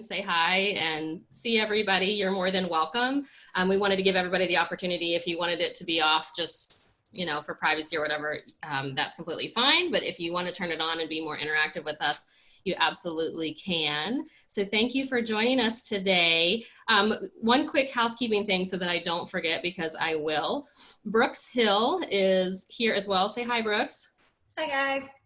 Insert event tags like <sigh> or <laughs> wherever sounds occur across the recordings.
and say hi and see everybody, you're more than welcome. Um, we wanted to give everybody the opportunity, if you wanted it to be off just, you know, for privacy or whatever, um, that's completely fine. But if you want to turn it on and be more interactive with us, you absolutely can. So thank you for joining us today. Um, one quick housekeeping thing so that I don't forget because I will. Brooks Hill is here as well. Say hi, Brooks. Hi, guys.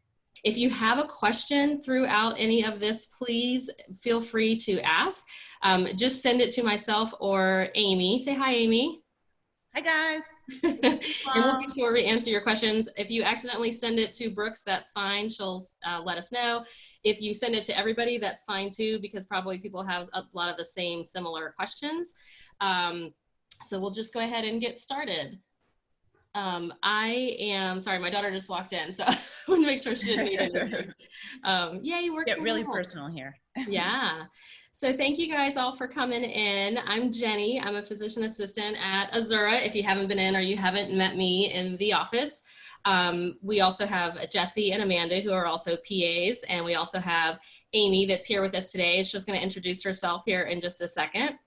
If you have a question throughout any of this, please feel free to ask. Um, just send it to myself or Amy. Say hi, Amy. Hi, guys. <laughs> and we'll be sure we answer your questions. If you accidentally send it to Brooks, that's fine. She'll uh, let us know. If you send it to everybody, that's fine too, because probably people have a lot of the same similar questions. Um, so we'll just go ahead and get started. Um, I am sorry, my daughter just walked in, so <laughs> I want to make sure she didn't need anything. <laughs> Um, yay, we're Get really personal here. <laughs> yeah. So thank you guys all for coming in. I'm Jenny. I'm a physician assistant at Azura. If you haven't been in or you haven't met me in the office, um, we also have Jesse and Amanda who are also PAs, and we also have Amy that's here with us today. She's just going to introduce herself here in just a second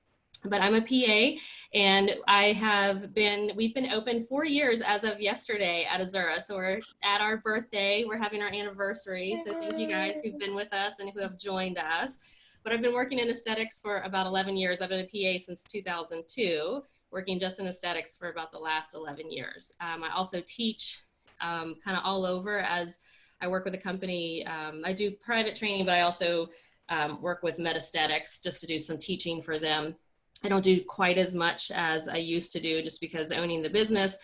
but I'm a PA and I have been, we've been open four years as of yesterday at Azura. So we're at our birthday, we're having our anniversary. So thank you guys who've been with us and who have joined us. But I've been working in aesthetics for about 11 years. I've been a PA since 2002, working just in aesthetics for about the last 11 years. Um, I also teach um, kind of all over as I work with a company. Um, I do private training, but I also um, work with Merz Aesthetics just to do some teaching for them I don't do quite as much as I used to do just because owning the business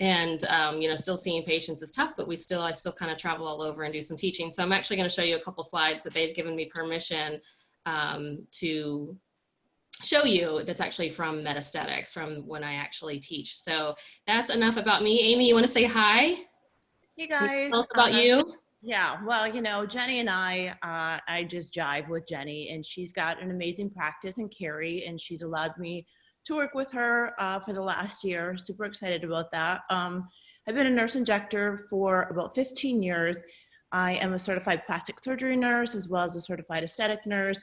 and um, you know still seeing patients is tough but we still i still kind of travel all over and do some teaching. So i'm actually going to show you a couple slides that they've given me permission um, to show you that's actually from Merz Aesthetics from when i actually teach. So that's enough about me. Amy you want to say hi? Hey guys. Tell us about uh, you yeah, well, you know, Jenny and I, uh, I just jive with Jenny, and she's got an amazing practice in Cary, and she's allowed me to work with her uh, for the last year. Super excited about that. Um, I've been a nurse injector for about 15 years. I am a certified plastic surgery nurse as well as a certified aesthetic nurse,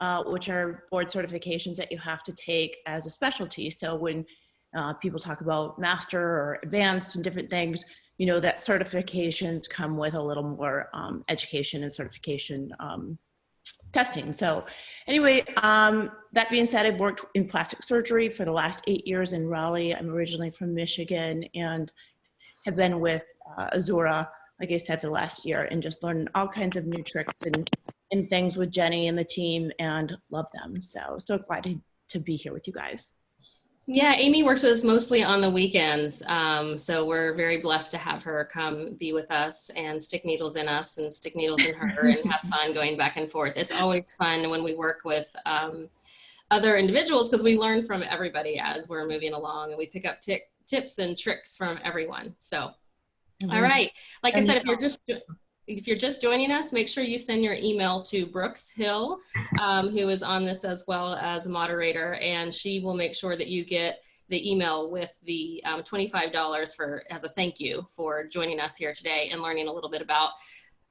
uh, which are board certifications that you have to take as a specialty. So when uh, people talk about master or advanced and different things, you know, that certifications come with a little more um, education and certification um, testing. So anyway, um, that being said, I've worked in plastic surgery for the last eight years in Raleigh. I'm originally from Michigan and have been with uh, Azura, like I said, for the last year and just learned all kinds of new tricks and, and things with Jenny and the team and love them. So, so glad to, to be here with you guys. Yeah, Amy works with us mostly on the weekends. Um, so we're very blessed to have her come be with us and stick needles in us and stick needles in her and have fun going back and forth. It's always fun when we work with um, other individuals because we learn from everybody as we're moving along and we pick up tips and tricks from everyone. So, mm -hmm. all right. Like and I said, if you're just if you're just joining us, make sure you send your email to Brooks Hill, um, who is on this as well as a moderator, and she will make sure that you get the email with the um, $25 for as a thank you for joining us here today and learning a little bit about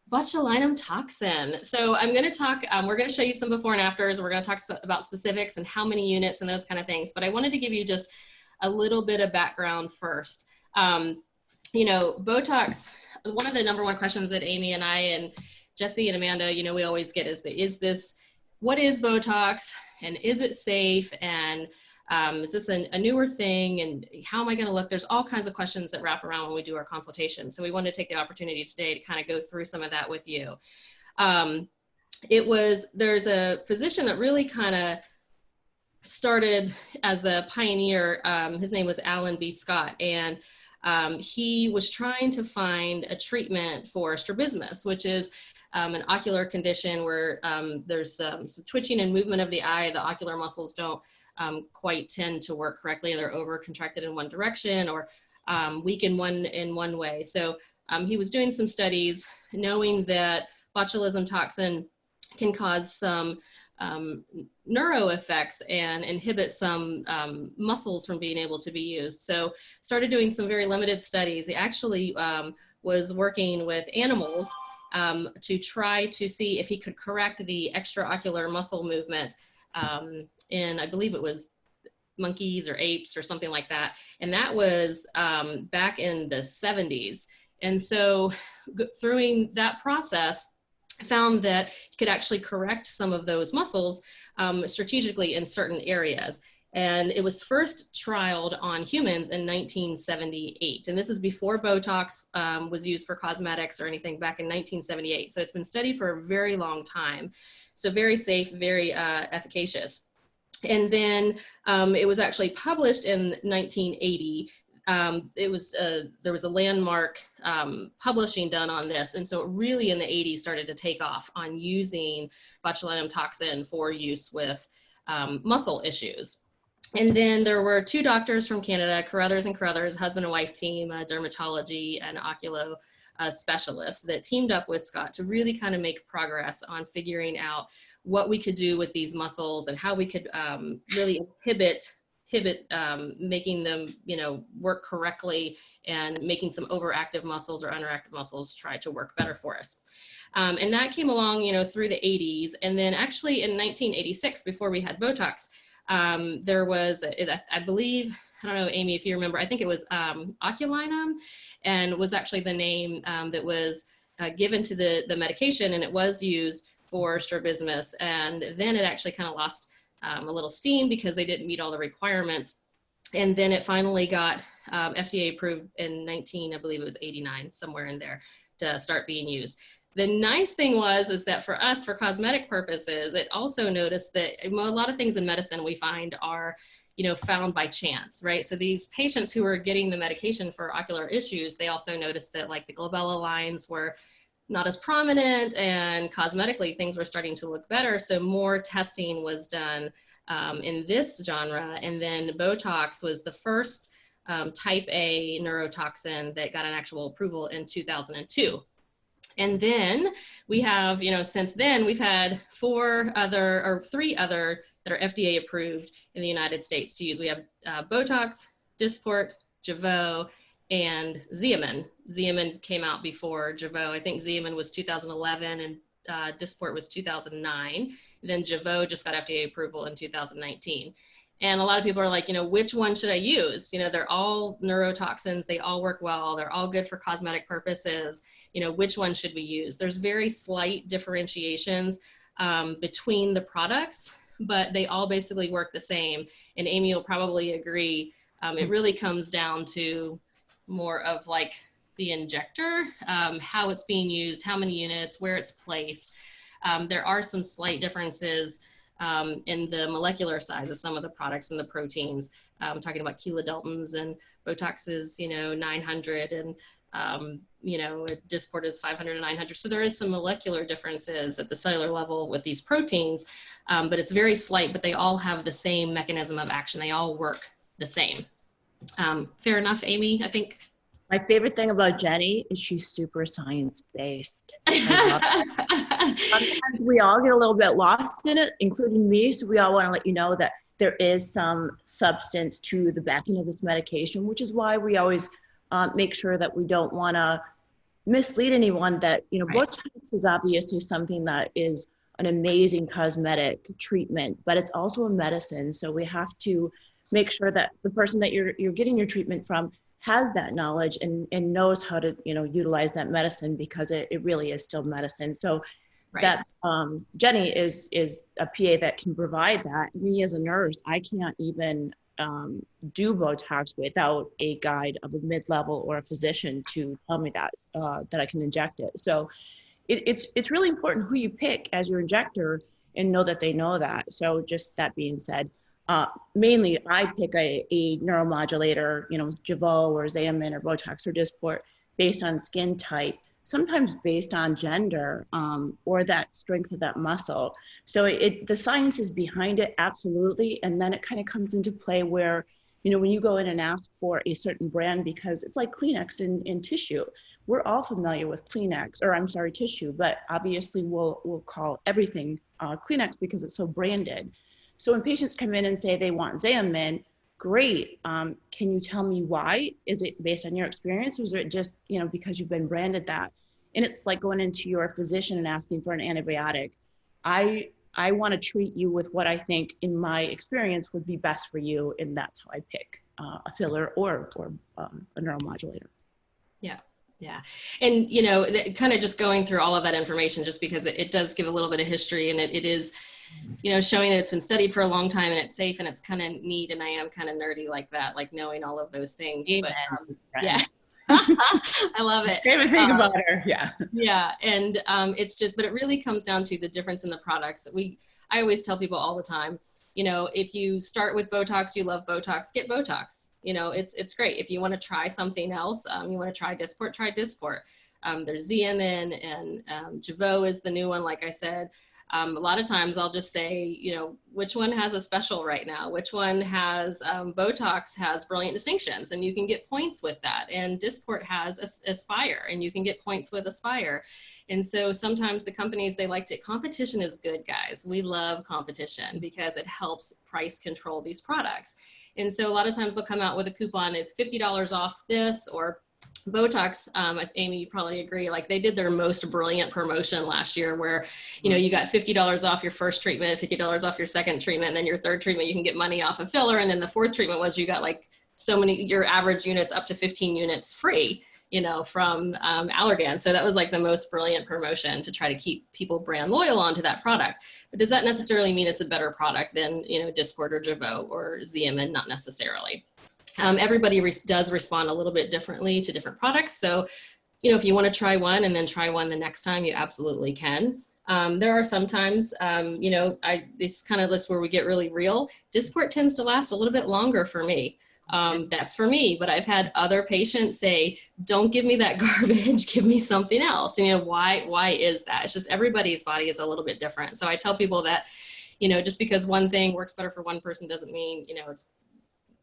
botulinum toxin. So I'm going to talk, um, we're going to show you some before and afters. We're going to talk sp about specifics and how many units and those kind of things. But I wanted to give you just a little bit of background first. Um, you know, Botox one of the number one questions that Amy and I and Jesse and Amanda, you know, we always get is the, is this, what is Botox and is it safe? And um, is this a, a, newer thing and how am I going to look? There's all kinds of questions that wrap around when we do our consultation. So we wanted to take the opportunity today to kind of go through some of that with you. Um, it was, there's a physician that really kind of started as the pioneer. Um, his name was Alan B. Scott. And um, he was trying to find a treatment for strabismus, which is um, an ocular condition where um, there's um, some twitching and movement of the eye. The ocular muscles don't um, quite tend to work correctly. They're over contracted in one direction or um, weak in one, in one way. So he was doing some studies knowing that botulism toxin can cause some um, neuro effects and inhibit some um, muscles from being able to be used. So started doing some very limited studies. He actually um, was working with animals um, to try to see if he could correct the extraocular muscle movement um, in, I believe it was monkeys or apes or something like that. And that was um, back in the 70s. And so through that process, found that he could actually correct some of those muscles um, strategically in certain areas. And it was first trialed on humans in 1978. And this is before Botox um, was used for cosmetics or anything back in 1978. So it's been studied for a very long time. So very safe, very uh, efficacious. And then um, it was actually published in 1980 um, it was uh, there was a landmark um, publishing done on this, and so it really in the 80s started to take off on using botulinum toxin for use with um, muscle issues. And then there were two doctors from Canada, Carruthers and Carruthers, husband and wife team, a dermatology and oculo uh, specialists that teamed up with Scott to really kind of make progress on figuring out what we could do with these muscles and how we could um, really inhibit inhibit um, making them, you know, work correctly and making some overactive muscles or underactive muscles try to work better for us. Um, and that came along, you know, through the 80s. And then actually in 1986, before we had Botox, um, there was, I believe, I don't know, Amy, if you remember, I think it was um, Oculinum and was actually the name um, that was uh, given to the, the medication and it was used for strabismus. And then it actually kind of lost um, a little steam because they didn't meet all the requirements. And then it finally got um, FDA approved in 19, I believe it was 89, somewhere in there to start being used. The nice thing was is that for us, for cosmetic purposes, it also noticed that a lot of things in medicine we find are, you know, found by chance, right? So these patients who are getting the medication for ocular issues, they also noticed that like the glabella lines were not as prominent and cosmetically things were starting to look better. So more testing was done um, in this genre. And then Botox was the first um, type A neurotoxin that got an actual approval in 2002. And then we have, you know, since then we've had four other or three other that are FDA approved in the United States to use. We have uh, Botox, Dysport, Jeuveau, and Xeomin. Xeomin came out before Jeuveau. I think Xeomin was 2011 and uh, Dysport was 2009. Then Jeuveau just got FDA approval in 2019. And a lot of people are like, you know, which one should I use? You know, they're all neurotoxins. They all work well. They're all good for cosmetic purposes. You know, which one should we use? There's very slight differentiations um, between the products, but they all basically work the same. And Amy will probably agree. Um, it really comes down to more of like the injector, um, how it's being used, how many units, where it's placed. Um, there are some slight differences um, in the molecular size of some of the products and the proteins. I'm um, talking about kilodaltons and Botox is, you know, 900 and, um, you know, Dysport is 500 and 900. So there is some molecular differences at the cellular level with these proteins, um, but it's very slight, but they all have the same mechanism of action. They all work the same. Um, fair enough, Amy, I think. My favorite thing about Jenny is she's super science based. <laughs> Sometimes we all get a little bit lost in it, including me. So we all want to let you know that there is some substance to the backing of this medication, which is why we always uh, make sure that we don't want to mislead anyone that, you know, right. Botox is obviously something that is an amazing cosmetic treatment, but it's also a medicine. So we have to make sure that the person that you're you're getting your treatment from has that knowledge and, and knows how to you know utilize that medicine because it, it really is still medicine. So right. that um, jenny is is a pa that can provide that. Me as a nurse i can't even um, do botox without a guide of a mid-level or a physician to tell me that uh, that i can inject it. So it, it's it's really important who you pick as your injector and know that they know that. So just that being said uh, mainly, I pick a, a neuromodulator, you know, Jeuveau or Xeomin or Botox or Dysport based on skin type, sometimes based on gender um, or that strength of that muscle. So it, the science is behind it, absolutely. And then it kind of comes into play where, you know, when you go in and ask for a certain brand, because it's like Kleenex in, in tissue. We're all familiar with Kleenex, or I'm sorry, tissue, but obviously we'll, we'll call everything uh, Kleenex because it's so branded. So when patients come in and say they want Xeomin, great. Um, can you tell me why? Is it based on your experience or is it just, you know, because you've been branded that? and it's like going into your physician and asking for an antibiotic. I I want to treat you with what I think, in my experience, would be best for you, and that's how I pick uh, a filler or or um, a neuromodulator. Yeah. Yeah. And, you know, kind of just going through all of that information, just because it, it does give a little bit of history and it, it is, you know, showing that it's been studied for a long time and it's safe and it's kind of neat. And I am kind of nerdy like that, like knowing all of those things. But, um, yeah. <laughs> <laughs> I love it. Favorite thing um, about her. Yeah. Yeah. And um, it's just, but it really comes down to the difference in the products. We, I always tell people all the time, you know, if you start with Botox, you love Botox, get Botox. You know, it's it's great. If you want to try something else, um, you want to try Dysport, try Dysport. Um, there's Xeomin and um, Jeuveau is the new one, like I said. Um, a lot of times I'll just say, you know, which one has a special right now? Which one has um, Botox has brilliant distinctions and you can get points with that. And Dysport has Aspire and you can get points with Aspire. And so sometimes the companies, they like to, competition is good, guys. We love competition because it helps price control these products. And so a lot of times they'll come out with a coupon, it's $50 off this or Botox, um, Amy, you probably agree, like they did their most brilliant promotion last year where, you know, you got $50 off your first treatment, $50 off your second treatment, and then your third treatment, you can get money off a of filler. And then the fourth treatment was you got like so many, your average units up to 15 units free, you know, from um, Allergan. So that was like the most brilliant promotion to try to keep people brand loyal onto that product. But does that necessarily mean it's a better product than, you know, Dysport or Jeuveau or Xeomin? Not necessarily. Um, everybody re does respond a little bit differently to different products. So, you know, if you want to try one and then try one the next time, you absolutely can. Um, there are sometimes, um, you know, I, this kind of list where we get really real. Dysport tends to last a little bit longer for me. Um, that's for me, but I've had other patients say, don't give me that <laughs> garbage, give me something else. And, you know, why, why is that? It's just everybody's body is a little bit different. So I tell people that, you know, just because one thing works better for one person doesn't mean, you know, it's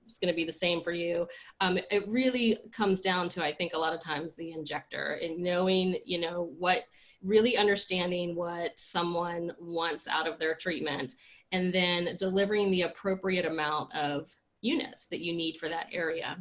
it's going to be the same for you. Um, it really comes down to, I think, a lot of times the injector and knowing, you know, what really understanding what someone wants out of their treatment and then delivering the appropriate amount of units that you need for that area.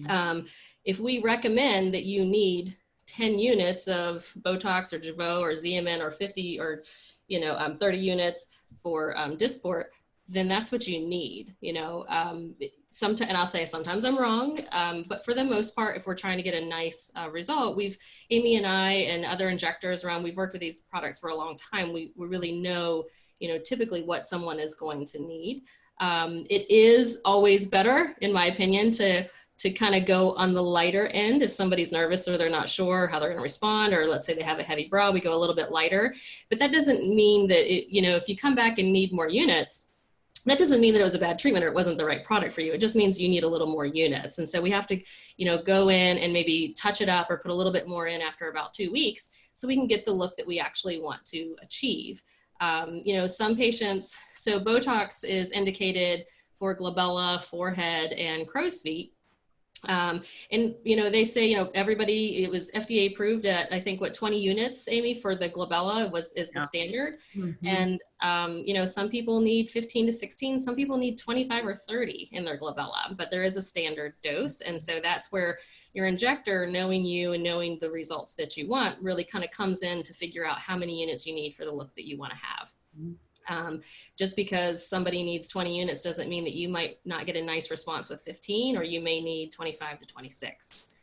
Mm-hmm. Um, if we recommend that you need 10 units of Botox or Jeuveau or Xeomin or 50 or, you know, um, 30 units for um, Dysport, then that's what you need, you know. Um, sometimes, and I'll say sometimes I'm wrong, um, but for the most part, if we're trying to get a nice uh, result, we've, Amy and I and other injectors around, we've worked with these products for a long time. We, we really know, you know, typically what someone is going to need. Um, it is always better, in my opinion, to to kind of go on the lighter end if somebody's nervous or they're not sure how they're going to respond or let's say they have a heavy brow we go a little bit lighter but that doesn't mean that it, you know if you come back and need more units that doesn't mean that it was a bad treatment or it wasn't the right product for you. It just means you need a little more units. And so we have to, you know, go in and maybe touch it up or put a little bit more in after about two weeks so we can get the look that we actually want to achieve. Um, you know, some patients, so Botox is indicated for glabella, forehead, and crow's feet. Um, and, you know, they say, you know, everybody, it was FDA approved at, I think, what, 20 units, Amy, for the glabella was, is the standard. Mm -hmm. And, um, you know, some people need 15 to 16, some people need 25 or 30 in their glabella, but there is a standard dose. And so that's where your injector, knowing you and knowing the results that you want, really kind of comes in to figure out how many units you need for the look that you want to have. Mm -hmm. Um, just because somebody needs 20 units doesn't mean that you might not get a nice response with 15 or you may need 25 to 26.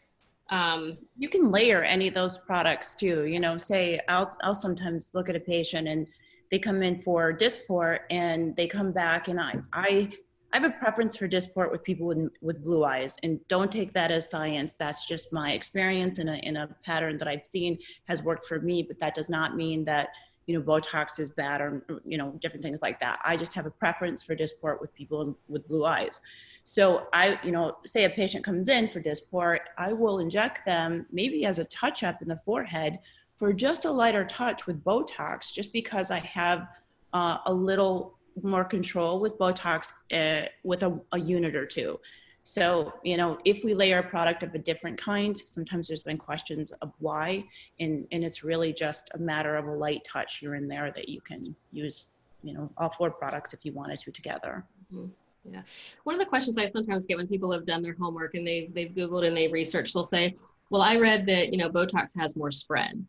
Um, you can layer any of those products too. You know, say I'll, I'll sometimes look at a patient and they come in for Dysport and they come back and I, I, I have a preference for Dysport with people with, with blue eyes and don't take that as science. That's just my experience in a, in a pattern that I've seen has worked for me, but that does not mean that you know, Botox is bad or, you know, different things like that. I just have a preference for Dysport with people with blue eyes. So I, you know, say a patient comes in for Dysport, I will inject them maybe as a touch up in the forehead for just a lighter touch with Botox, just because I have uh, a little more control with Botox uh, with a, a unit or two. So, you know, if we layer a product of a different kind, sometimes there's been questions of why, and, and it's really just a matter of a light touch here and there that you can use, you know, all four products if you wanted to together. Mm-hmm. Yeah. One of the questions I sometimes get when people have done their homework and they've they've Googled and they've researched, they'll say, Well, I read that, you know, Botox has more spread.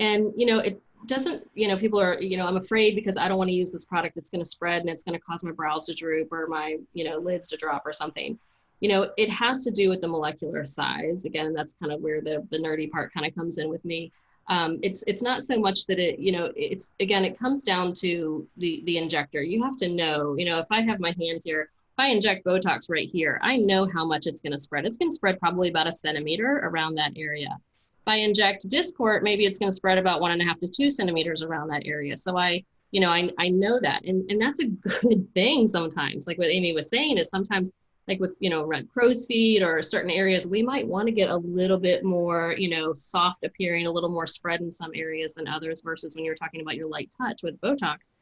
And, you know, it doesn't, you know, people are, you know, I'm afraid because I don't want to use this product that's going to spread and it's going to cause my brows to droop or my, you know, lids to drop or something. You know, it has to do with the molecular size. Again, that's kind of where the, the nerdy part kind of comes in with me. Um, it's it's not so much that it you know it's again it comes down to the the injector you have to know you know if i have my hand here if i inject botox right here i know how much it's going to spread it's going to spread probably about a centimeter around that area if I inject Dysport, maybe it's going to spread about one and a half to two centimeters around that area. So I, you know, I, I know that. And, and that's a <laughs> good thing sometimes. Like what Amy was saying is sometimes like with, you know, red crow's feet or certain areas, we might want to get a little bit more, you know, soft appearing, a little more spread in some areas than others versus when you're talking about your light touch with Botox.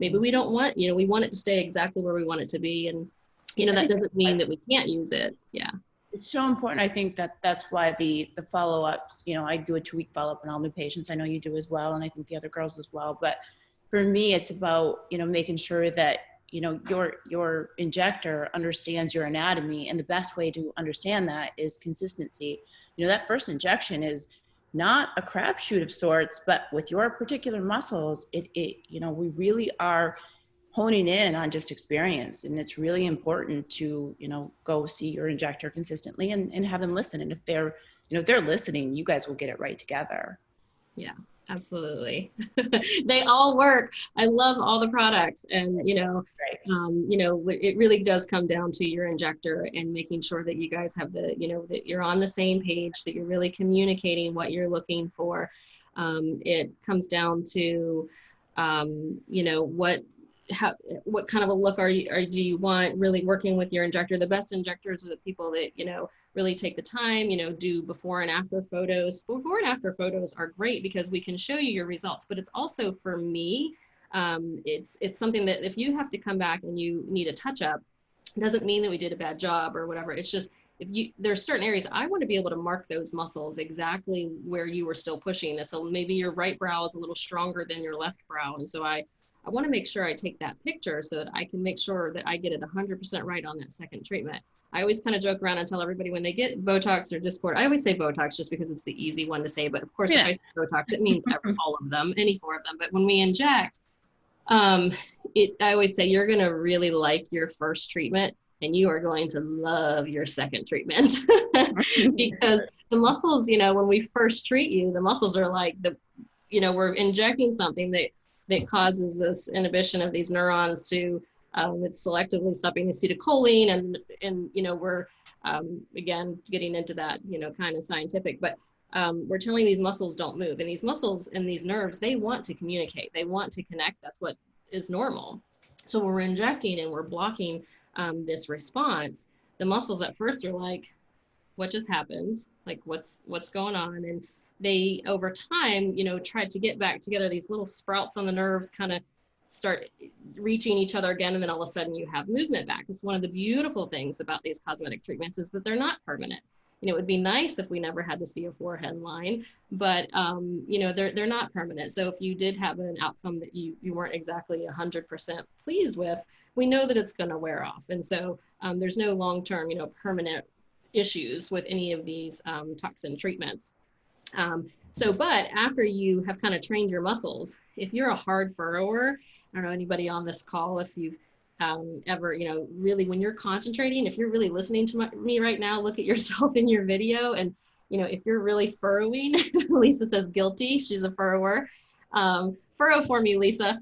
Maybe we don't want, you know, we want it to stay exactly where we want it to be. And, you know, that doesn't mean that we can't use it. Yeah it's so important. I think that that's why the the follow ups. You know, I do a two week follow up on all new patients. I know you do as well, and I think the other girls as well. But for me, it's about you know making sure that you know your your injector understands your anatomy, and the best way to understand that is consistency. You know, that first injection is not a crapshoot of sorts, but with your particular muscles, it it you know we really are honing in on just experience and it's really important to you know go see your injector consistently and, and have them listen. And if they're you know if they're listening you guys will get it right together. Yeah absolutely. <laughs> They all work. I love all the products and you know um, you know it really does come down to your injector and making sure that you guys have the you know that you're on the same page that you're really communicating what you're looking for. Um, it comes down to um, you know what how what kind of a look are you or do you want really working with your injector? The best injectors are the people that you know really take the time you know do before and after photos. Before and after photos are great because we can show you your results but it's also for me um, it's it's something that if you have to come back and you need a touch up doesn't mean that we did a bad job or whatever. It's just if you there's certain areas i want to be able to mark those muscles exactly where you were still pushing. That's a maybe your right brow is a little stronger than your left brow. And so i I want to make sure I take that picture so that I can make sure that I get it 100% right on that second treatment. I always kind of joke around and tell everybody when they get Botox or Dysport, I always say Botox just because it's the easy one to say. But of course, yeah. if I say Botox, it <laughs> means all of them, any four of them. But when we inject, um, it, I always say you're going to really like your first treatment and you are going to love your second treatment <laughs> because the muscles, you know, when we first treat you, the muscles are like the, you know, we're injecting something that that causes this inhibition of these neurons to um, it's selectively stopping acetylcholine and and you know we're um, again getting into that you know kind of scientific but um, we're telling these muscles don't move and these muscles and these nerves they want to communicate. They want to connect. That's what is normal. So when we're injecting and we're blocking um, this response the muscles at first are like what just happened? Like what's what's going on? And they over time you know tried to get back together. These little sprouts on the nerves kind of start reaching each other again and then all of a sudden you have movement back. It's one of the beautiful things about these cosmetic treatments is that they're not permanent. You know it would be nice if we never had to see a forehead line but um, you know they're, they're not permanent. So if you did have an outcome that you, you weren't exactly 100% pleased with we know that it's going to wear off. And so um, there's no long-term you know permanent issues with any of these um, toxin treatments um, so, but after you have kind of trained your muscles, if you're a hard furrower, I don't know anybody on this call, if you've um, ever, you know, really when you're concentrating, if you're really listening to my, me right now, look at <laughs> yourself in your video. And, you know, if you're really furrowing, <laughs> Lisa says guilty, she's a furrower. Um, furrow for me, Lisa.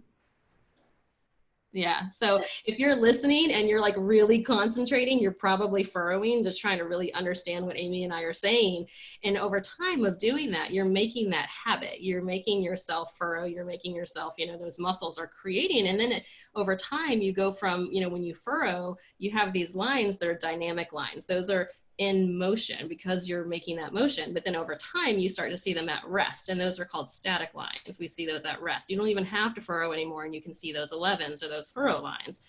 Yeah. So if you're listening and you're like really concentrating, you're probably furrowing, just trying to really understand what Amy and I are saying. And over time of doing that, you're making that habit. You're making yourself furrow. You're making yourself, you know, those muscles are creating. And then it, over time, you go from, you know, when you furrow, you have these lines that are dynamic lines. Those are in motion because you're making that motion. But then over time, you start to see them at rest, and those are called static lines. We see those at rest. You don't even have to furrow anymore, and you can see those 11s or those furrow lines.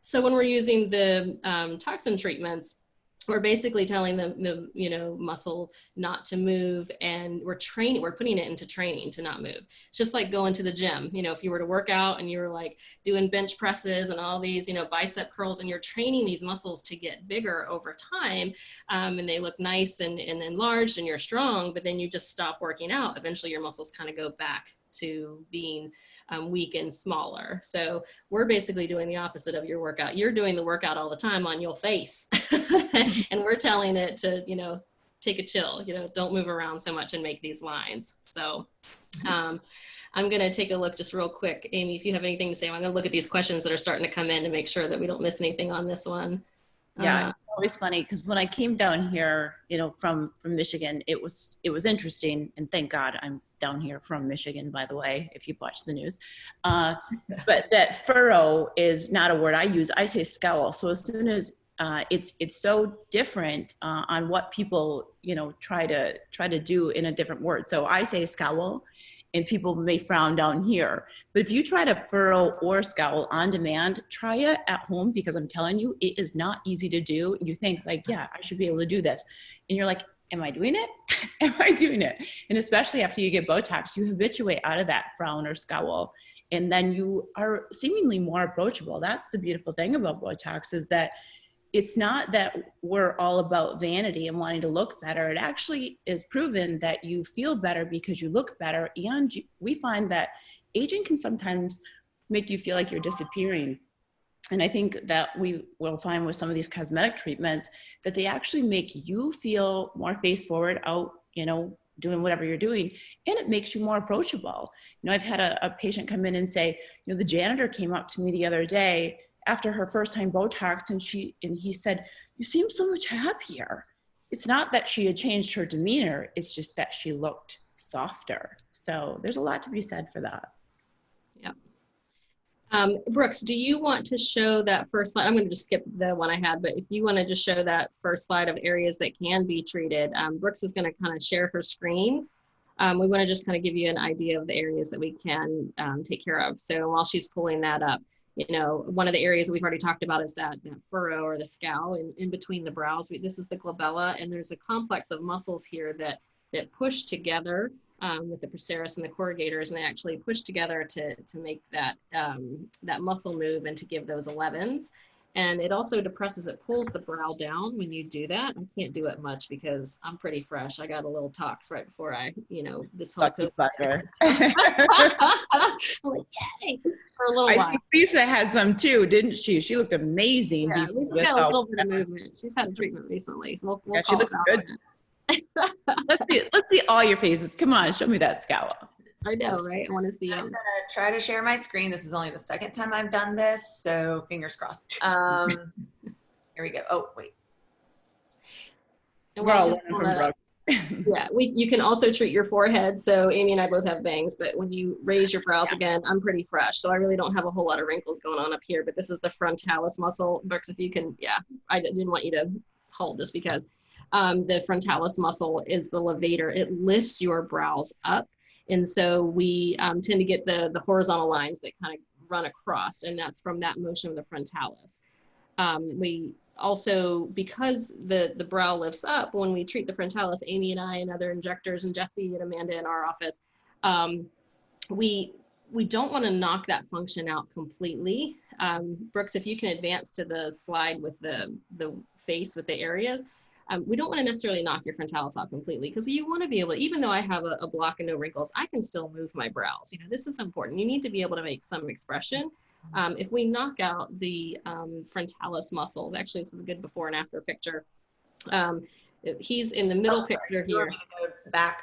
So when we're using the um, toxin treatments, we're basically telling the, the you know muscle not to move and we're training we're putting it into training to not move. It's just like going to the gym. You know if you were to work out and you were like doing bench presses and all these you know bicep curls and you're training these muscles to get bigger over time um, and they look nice and, and enlarged and you're strong but then you just stop working out eventually your muscles kind of go back to being um, weak and smaller. So we're basically doing the opposite of your workout. You're doing the workout all the time on your face <laughs> and we're telling it to, you know, take a chill, you know, don't move around so much and make these lines. So um, I'm going to take a look just real quick. Amy, if you have anything to say, I'm going to look at these questions that are starting to come in to make sure that we don't miss anything on this one. Yeah, uh, always funny because when I came down here, you know, from from Michigan, it was it was interesting, and thank God I'm down here from Michigan, by the way, if you watch the news. Uh, <laughs> but that furrow is not a word I use. I say scowl. So as soon as uh, it's it's so different uh, on what people you know try to try to do in a different word. So I say scowl, and people may frown down here. But if you try to furrow or scowl on demand, try it at home because I'm telling you, it is not easy to do. You think like, yeah, I should be able to do this. And you're like, am I doing it? <laughs> am I doing it? And especially after you get Botox, you habituate out of that frown or scowl. And then you are seemingly more approachable. That's the beautiful thing about Botox is that it's not that we're all about vanity and wanting to look better. It actually is proven that you feel better because you look better. And we find that aging can sometimes make you feel like you're disappearing. And I think that we will find with some of these cosmetic treatments that they actually make you feel more face forward out, you know, doing whatever you're doing and it makes you more approachable you know i've had a, a patient come in and say you know the janitor came up to me the other day after her first time Botox and she and he said, "You seem so much happier." It's not that she had changed her demeanor; it's just that she looked softer. So there's a lot to be said for that. Yeah. Um, Brooks, do you want to show that first slide? I'm going to just skip the one I had, but if you want to just show that first slide of areas that can be treated, um, Brooks is going to kind of share her screen um, we want to just kind of give you an idea of the areas that we can um, take care of. So while she's pulling that up, you know, one of the areas that we've already talked about is that, that furrow or the scowl in, in between the brows. We, this is the glabella, and there's a complex of muscles here that that push together um, with the procerus and the corrugators, and they actually push together to to make that um, that muscle move and to give those 11s. And it also depresses, it pulls the brow down when you do that. I can't do it much because I'm pretty fresh. I got a little tox right before I, you know, this whole Lucky fucker. <laughs> I'm like, yay, for a little I while. think Lisa had some too, didn't she? She looked amazing. Yeah, Lisa's got a little bit of movement. She's had a treatment recently, so we'll, we'll yeah, she looks good. <laughs> let's see, let's see all your faces. Come on, show me that scowl. I know, right? I want to see I'm them. gonna try to share my screen. This is only the second time I've done this, so fingers crossed. Um, <laughs> here we go. Oh, wait. And We're while all she's learning pulling from that up, yeah, we, you can also treat your forehead. So Amy and I both have bangs, but when you raise your brows again, I'm pretty fresh. So I really don't have a whole lot of wrinkles going on up here, but this is the frontalis muscle. Brooks, if you can, yeah, I didn't want you to hold just because um, the frontalis muscle is the levator. It lifts your brows up. And so we um, tend to get the, the horizontal lines that kind of run across, and that's from that motion of the frontalis. Um, we also, because the, the brow lifts up, when we treat the frontalis, Amy and I and other injectors and Jesse and Amanda in our office, um, we, we don't want to knock that function out completely. Um, Brooks, if you can advance to the slide with the, the face with the areas, um, we don't want to necessarily knock your frontalis off completely because you want to be able to, even though I have a, a, block and no wrinkles, I can still move my brows. You know, this is important. You need to be able to make some expression. Um, if we knock out the um, frontalis muscles, actually this is a good before and after picture. Um, he's in the middle Oh, picture here. me to go back?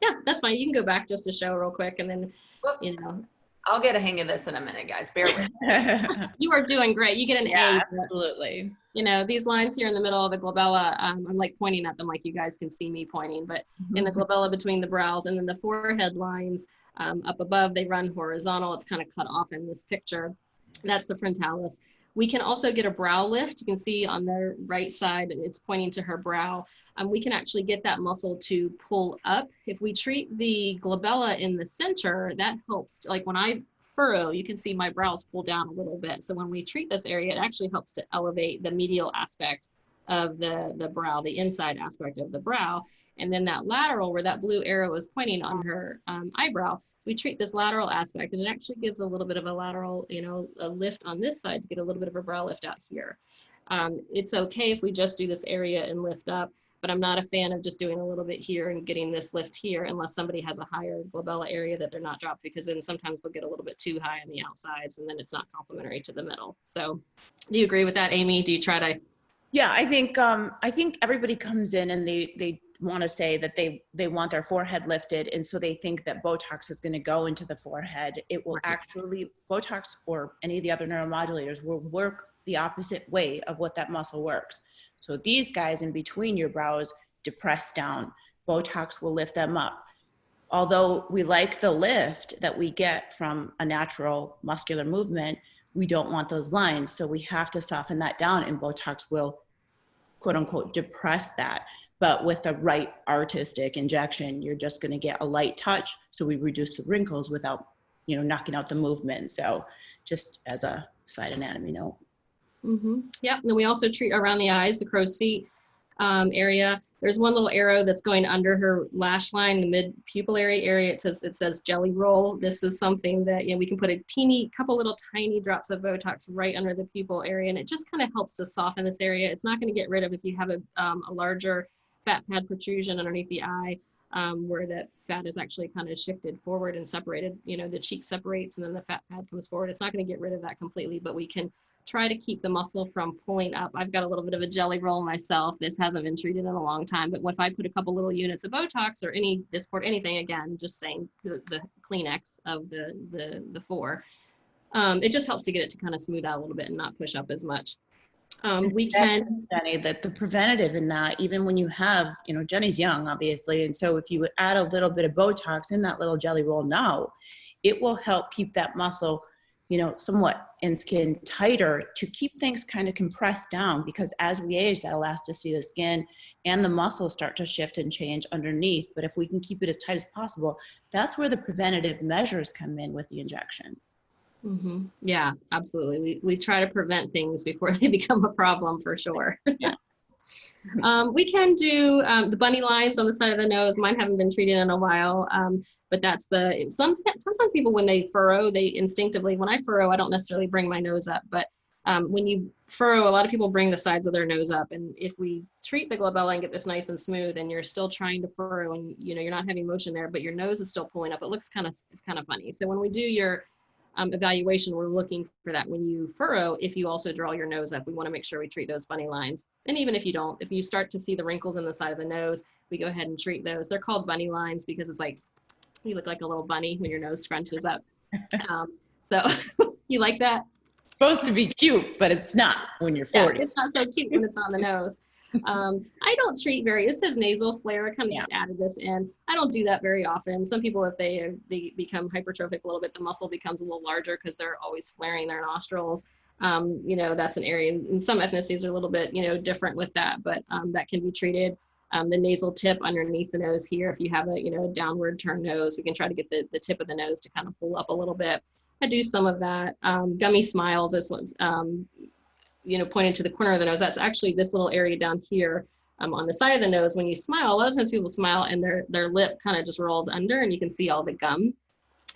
Yeah, that's fine. You can go back just to show real quick and then, Whoop. you know, I'll get a hang of this in a minute, guys. Bear with me. <laughs> you are doing great. You get an yeah, A. absolutely. you know, these lines here in the middle of the glabella, um, I'm like pointing at them like you guys can see me pointing, but in the glabella between the brows and then the forehead lines um, up above, they run horizontal. It's kind of cut off in this picture. That's the frontalis. We can also get a brow lift. You can see on the right side, it's pointing to her brow. Um, we can actually get that muscle to pull up. If we treat the glabella in the center, that helps. Like when I furrow, you can see my brows pull down a little bit. So when we treat this area, it actually helps to elevate the medial aspect of the, the brow, the inside aspect of the brow. And then that lateral where that blue arrow is pointing on her um, eyebrow, we treat this lateral aspect and it actually gives a little bit of a lateral, you know, a lift on this side to get a little bit of a brow lift out here. Um, it's okay if we just do this area and lift up, but I'm not a fan of just doing a little bit here and getting this lift here unless somebody has a higher glabella area that they're not dropped because then sometimes they'll get a little bit too high on the outsides and then it's not complementary to the middle. So do you agree with that, Amy? Do you try to Yeah, I think um, I think everybody comes in and they they want to say that they they want their forehead lifted, and so they think that Botox is going to go into the forehead. It will Right. actually Botox or any of the other neuromodulators will work the opposite way of what that muscle works. So these guys in between your brows depress down. Botox will lift them up. Although we like the lift that we get from a natural muscular movement, we don't want those lines. So we have to soften that down, and Botox will, quote unquote, depress that. But with the right artistic injection, you're just going to get a light touch. So we reduce the wrinkles without, you know, knocking out the movement. So just as a side anatomy note. Mm-hmm. Yep. And then we also treat around the eyes, the crow's feet um, area. There's one little arrow that's going under her lash line, the mid pupillary area. It says it says jelly roll. This is something that you know we can put a teeny couple little tiny drops of Botox right under the pupil area, and it just kind of helps to soften this area. It's not going to get rid of if you have a, um, a larger fat pad protrusion underneath the eye. Um, where that fat is actually kind of shifted forward and separated, you know, the cheek separates and then the fat pad comes forward. It's not going to get rid of that completely, but we can try to keep the muscle from pulling up. I've got a little bit of a jelly roll myself. This hasn't been treated in a long time, but what if I put a couple little units of Botox or any Dysport, anything, again, just saying the, the Kleenex of the, the, the four, um, it just helps to get it to kind of smooth out a little bit and not push up as much. Um, we can, Jenny, that the preventative in that, even when you have, you know, Jenny's young, obviously, and so if you would add a little bit of Botox in that little jelly roll now, it will help keep that muscle, you know, somewhat and skin tighter to keep things kind of compressed down because as we age, that elasticity of the skin and the muscles start to shift and change underneath. But if we can keep it as tight as possible, that's where the preventative measures come in with the injections. Mhm. yeah, absolutely. We, we try to prevent things before <laughs> they become a problem for sure. Yeah. <laughs> Um, we can do um, the bunny lines on the side of the nose. Mine haven't been treated in a while, um, but that's the some sometimes people when they furrow, they instinctively when I furrow, I don't necessarily bring my nose up, but um, when you furrow, a lot of people bring the sides of their nose up, and if we treat the glabella and get this nice and smooth, and you're still trying to furrow, and you know you're not having motion there, but your nose is still pulling up, it looks kind of kind of funny. So when we do your um, evaluation, we're looking for that when you furrow, if you also draw your nose up, we wanna make sure we treat those bunny lines. And even if you don't, if you start to see the wrinkles in the side of the nose, we go ahead and treat those. They're called bunny lines because it's like, you look like a little bunny when your nose scrunches up. <laughs> Um, so <laughs> you like that? It's supposed to be cute, but it's not when you're Yeah, 40. it's not so cute when it's on the nose. Um, I don't treat very, it says nasal flare, I kind of Yeah. just added this in. I don't do that very often. Some people, if they, they become hypertrophic a little bit, the muscle becomes a little larger because they're always flaring their nostrils. Um, you know, that's an area, and some ethnicities are a little bit, you know, different with that, but um, that can be treated. Um, the nasal tip underneath the nose here, if you have a, you know, downward turn nose, we can try to get the, the tip of the nose to kind of pull up a little bit. I do some of that. Um, gummy smiles, this one's, um, you know, pointed to the corner of the nose. That's actually this little area down here um, on the side of the nose. When you smile, a lot of times people smile and their, their lip kind of just rolls under and you can see all the gum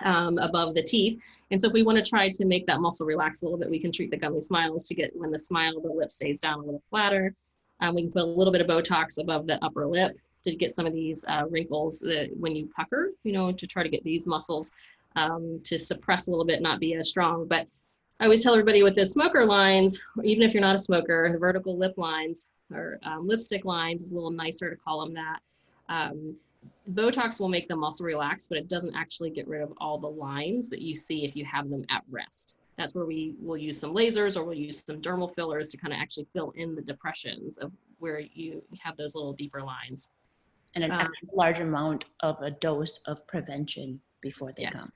um, above the teeth. And so if we want to try to make that muscle relax a little bit, we can treat the gummy smiles to get when the smile, the lip stays down a little flatter. Um, we can put a little bit of Botox above the upper lip to get some of these uh, wrinkles that when you pucker, you know, to try to get these muscles um, to suppress a little bit, not be as strong. But I always tell everybody with the smoker lines, even if you're not a smoker, the vertical lip lines or um, lipstick lines is a little nicer to call them that. Um, Botox will make the muscle relax, but it doesn't actually get rid of all the lines that you see if you have them at rest. That's where we will use some lasers or we'll use some dermal fillers to kind of actually fill in the depressions of where you have those little deeper lines. And an Um, large amount of a dose of prevention before they Yes. come.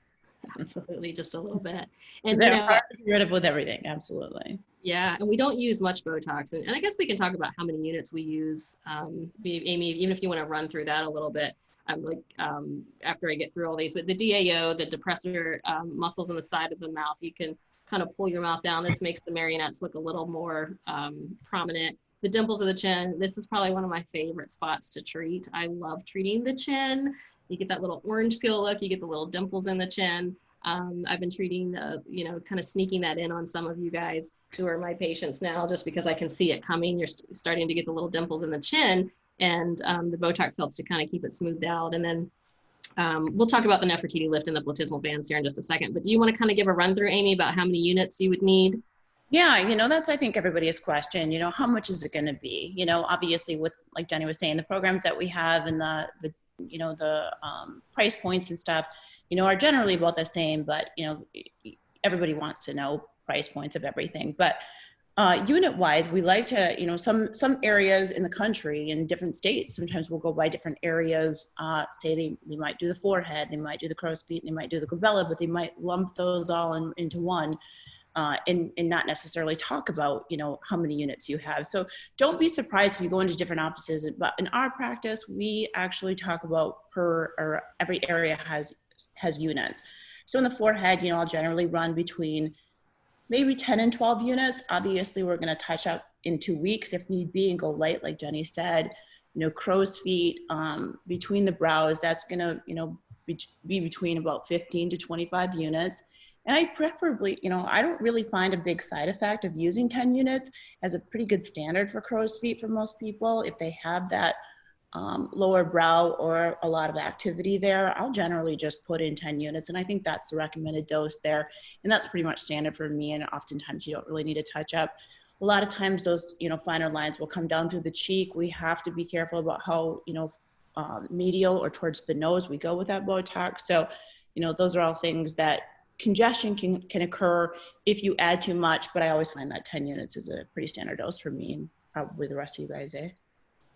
Absolutely, just a little bit. And you They're know, hard to get rid of with everything, absolutely. Yeah, and we don't use much Botox. And, and I guess we can talk about how many units we use. Um, Amy, even if you want to run through that a little bit, I'm like, um, after I get through all these, but the DAO, the depressor um, muscles on the side of the mouth, you can kind of pull your mouth down. This makes the marionettes look a little more um, prominent. The dimples of the chin. This is probably one of my favorite spots to treat. I love treating the chin. You get that little orange peel look, you get the little dimples in the chin. Um, I've been treating, uh, you know, kind of sneaking that in on some of you guys who are my patients now, just because I can see it coming. You're st starting to get the little dimples in the chin, and um, the Botox helps to kind of keep it smoothed out. And then um, we'll talk about the Nefertiti lift and the platysmal bands here in just a second. But do you want to kind of give a run through, Amy, about how many units you would need? Yeah, you know, that's, I think, everybody's question. You know, how much is it going to be? You know, obviously, with, like Jenny was saying, the programs that we have and the, the you know, the um, price points and stuff, you know, are generally about the same, but, you know, everybody wants to know price points of everything. But uh, unit wise, we like to, you know, some, some areas in the country in different states, sometimes we'll go by different areas, uh, say they, they might do the forehead, they might do the crow's feet, they might do the glabella, but they might lump those all in, into one. Uh, and, and not necessarily talk about, you know, how many units you have. So don't be surprised if you go into different offices, but in our practice, we actually talk about per, or every area has has units. So in the forehead, you know, I'll generally run between maybe 10 and 12 units. Obviously, we're going to touch up in two weeks if need be and go light, like Jenny said. You know, crow's feet um, between the brows, that's going to, you know, be, be between about 15 to 25 units. And I preferably, you know, I don't really find a big side effect of using 10 units as a pretty good standard for crow's feet for most people. If they have that um, lower brow or a lot of activity there, I'll generally just put in 10 units. And I think that's the recommended dose there. And that's pretty much standard for me. And oftentimes you don't really need to touch up. A lot of times those, you know, finer lines will come down through the cheek. We have to be careful about how, you know, um, medial or towards the nose we go with that Botox. So, you know, those are all things that congestion can, can occur if you add too much, but I always find that 10 units is a pretty standard dose for me and probably the rest of you guys, eh?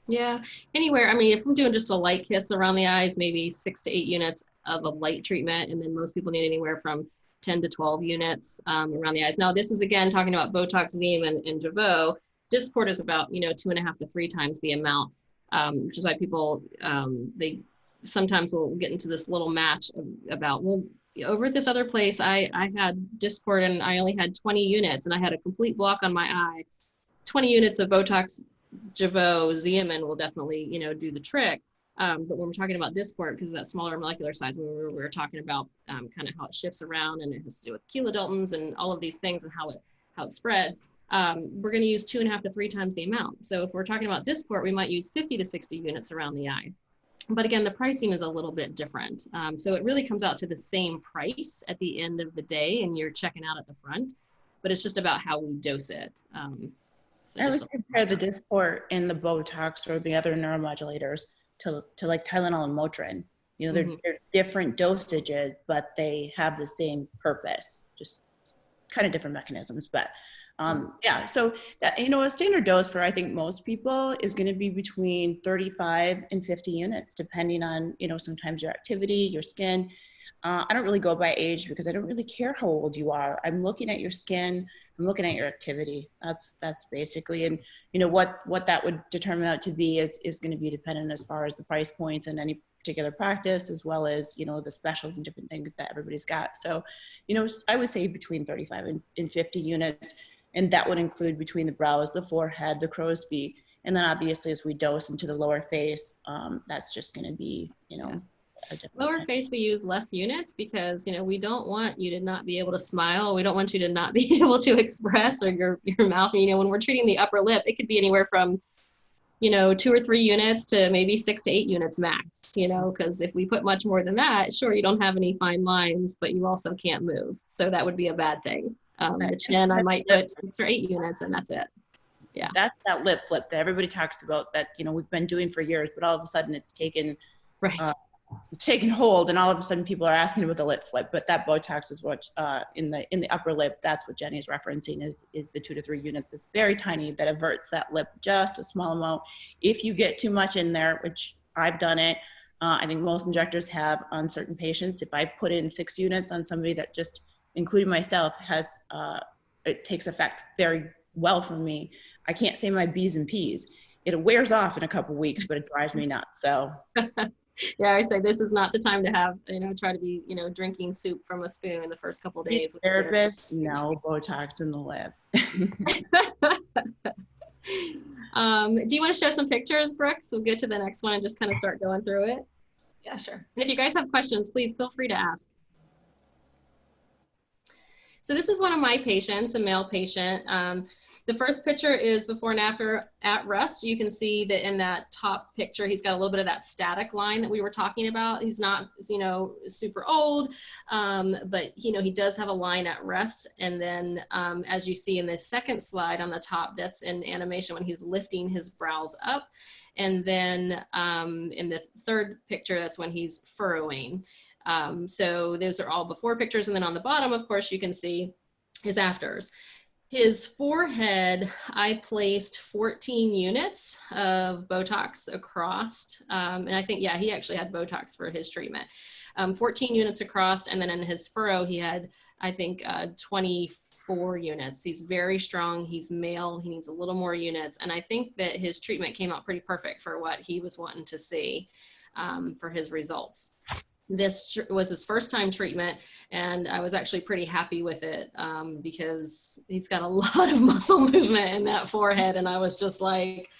Yeah, anywhere. I mean, if I'm doing just a light kiss around the eyes, maybe six to eight units of a light treatment, and then most people need anywhere from 10 to 12 units um, around the eyes. Now, this is again talking about Botox, Xeomin, and, and Jeuveau. Dysport is about you know two and a half to three times the amount, um, which is why people um, they sometimes will get into this little match about well over at this other place I I had Dysport and I only had 20 units and I had a complete block on my eye. 20 units of Botox Jeuveau, Xeomin will definitely, you know, do the trick. Um, but when we're talking about Dysport, because of that smaller molecular size, we were, we were talking about um, kind of how it shifts around and it has to do with kilodaltons and all of these things and how it how it spreads. Um, we're going to use two and a half to three times the amount. So if we're talking about Dysport, we might use 50 to 60 units around the eye. But again, the pricing is a little bit different. Um, so it really comes out to the same price at the end of the day, and you're checking out at the front. But it's just about how we dose it. Um, so I would compare the Dysport and the Botox or the other neuromodulators to, to like Tylenol and Motrin. You know, they're, mm-hmm. they're different dosages, but they have the same purpose, just kind of different mechanisms. But um, mm-hmm. yeah, so that, you know, a standard dose for I think most people is going to be between 35 and 50 units, depending on, you know, sometimes your activity, your skin. Uh, I don't really go by age because I don't really care how old you are. I'm looking at your skin, I'm looking at your activity. That's that's basically, and you know what what that would determine out to be is is going to be dependent as far as the price points and any particular practice, as well as you know the specials and different things that everybody's got. So, you know, I would say between 35 and, and 50 units, and that would include between the brows, the forehead, the crow's feet, and then obviously as we dose into the lower face, um, that's just going to be you know. Lower face, we use less units because, you know, we don't want you to not be able to smile. We don't want you to not <laughs> be able to express or your, your mouth. You know, when we're treating the upper lip, it could be anywhere from, you know, two or three units to maybe six to eight units max, you know, because if we put much more than that, sure, you don't have any fine lines, but you also can't move. So that would be a bad thing. Um, the chin, I might put six or eight units and that's it. Yeah. That's that lip flip that everybody talks about that, you know, we've been doing for years, but all of a sudden it's taken right. Uh, it's taken hold and all of a sudden people are asking about the lip flip but that botox is what uh, in the in the upper lip that's what jenny is referencing is is the two to three units that's very tiny that averts that lip just a small amount if you get too much in there which i've done it uh, i think most injectors have on certain patients if i put in six units on somebody that just including myself has uh, it takes effect very well for me i can't say my b's and p's it wears off in a couple weeks but it drives me nuts so <laughs> yeah, I say this is not the time to have, you know, try to be, you know, drinking soup from a spoon in the first couple days. Therapist, no Botox in the lip. <laughs> <laughs> um, do you want to show some pictures, Brooks? We'll get to the next one and just kind of start going through it. Yeah, sure. And if you guys have questions, please feel free to ask. So this is one of my patients, a male patient. Um, the first picture is before and after at rest. You can see that in that top picture, he's got a little bit of that static line that we were talking about. He's not, you know, super old, um, but, you know, he does have a line at rest. And then um, as you see in the second slide on the top, that's in animation when he's lifting his brows up. And then um, in the third picture, that's when he's furrowing. Um, so those are all before pictures. And then on the bottom, of course, you can see his afters. His forehead, I placed 14 units of Botox across. Um, and I think, yeah, he actually had Botox for his treatment. Um, 14 units across. And then in his furrow, he had, I think, uh, 24 units. He's very strong. He's male. He needs a little more units. And I think that his treatment came out pretty perfect for what he was wanting to see um, for his results this was his first time treatment and I was actually pretty happy with it um, because he's got a <laughs> lot of muscle movement in that forehead and I was just like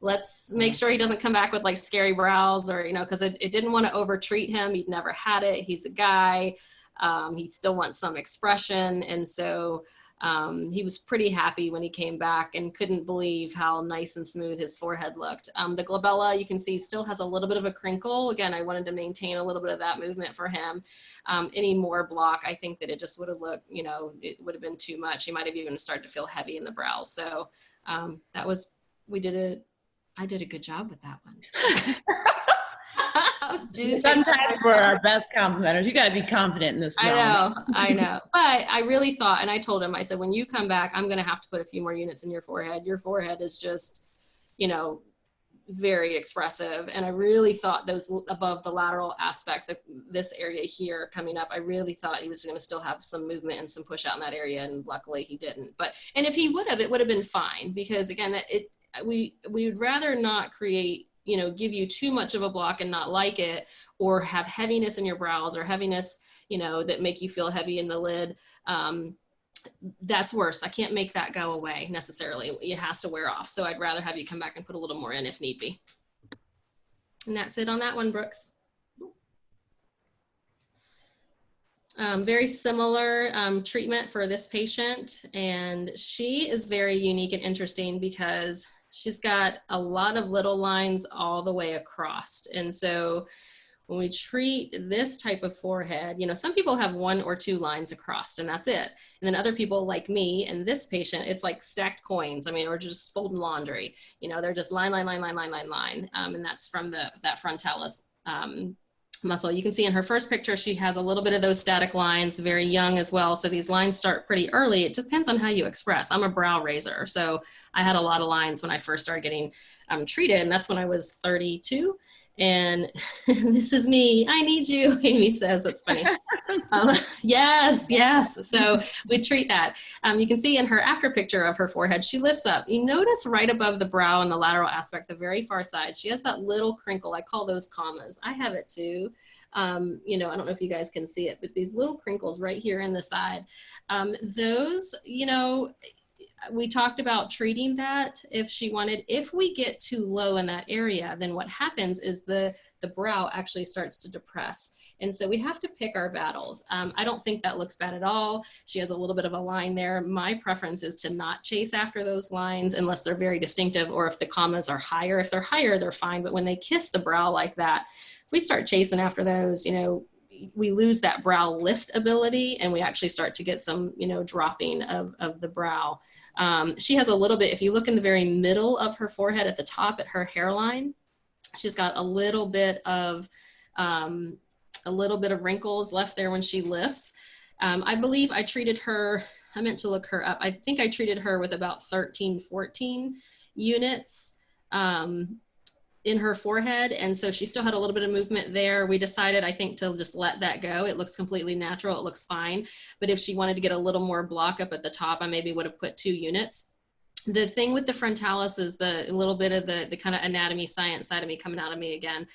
let's make sure he doesn't come back with like scary brows or you know because it, it, didn't want to over treat him. He'd never had it. He's a guy. Um, he still wants some expression. And so um, he was pretty happy when he came back and couldn't believe how nice and smooth his forehead looked. Um, the glabella, you can see, still has a little bit of a crinkle. Again, I wanted to maintain a little bit of that movement for him. Um, any more block, I think that it just would have looked, you know, it would have been too much. He might have even started to feel heavy in the brows. So um, that was, we did it. I did a good job with that one. <laughs> Sometimes we're our best complimenters. You got to be confident in this. I know, <laughs> I know. But I really thought, and I told him, I said, when you come back, I'm going to have to put a few more units in your forehead. Your forehead is just, you know, very expressive. And I really thought those above the lateral aspect, the, this area here coming up, I really thought he was going to still have some movement and some push out in that area. And luckily he didn't. But, and if he would have, it would have been fine because again, that it, we, we would rather not create you know, give you too much of a block and not like it, or have heaviness in your brows or heaviness, you know, that make you feel heavy in the lid. Um, that's worse. I can't make that go away necessarily. It has to wear off. So I'd rather have you come back and put a little more in if need be. And that's it on that one, Brooks. Um, very similar um, treatment for this patient. And she is very unique and interesting because she's got a lot of little lines all the way across. And so when we treat this type of forehead, you know, some people have one or two lines across and that's it. And then other people like me and this patient, it's like stacked coins. I mean, or just folding laundry, you know, they're just line, line, line, line, line, line, line. Um, and that's from the, that frontalis um, muscle. You can see in her first picture, she has a little bit of those static lines, very young as well. So these lines start pretty early. It depends on how you express. I'm a brow raiser. So I had a lot of lines when I first started getting um, treated and that's when I was 32 and <laughs> this is me. I need you <laughs> amy says. That's funny. Um, <laughs> yes yes. So we treat that. Um, you can see in her after picture of her forehead she lifts up. You notice right above the brow and the lateral aspect the very far side she has that little crinkle. I call those commas. I have it too. Um, you know, I don't know if you guys can see it, but these little crinkles right here in the side, um, those, you know, we talked about treating that. If she wanted if we get too low in that area then what happens is the the brow actually starts to depress. And so we have to pick our battles. Um, i don't think that looks bad at all. She has a little bit of a line there. My preference is to not chase after those lines unless they're very distinctive or if the commas are higher. If they're higher they're fine. But when they kiss the brow like that if we start chasing after those you know we lose that brow lift ability and we actually start to get some you know dropping of, of the brow um, she has a little bit, if you look in the very middle of her forehead at the top at her hairline, she's got a little bit of, um, a little bit of wrinkles left there when she lifts. Um, I believe I treated her, I meant to look her up. I think I treated her with about 13, 14 units. Um, in her forehead. And so she still had a little bit of movement there. We decided, I think, to just let that go. It looks completely natural. It looks fine. But if she wanted to get a little more block up at the top, I maybe would have put two units. The thing with the frontalis is the little bit of the, the kind of anatomy science side of me coming out of me again,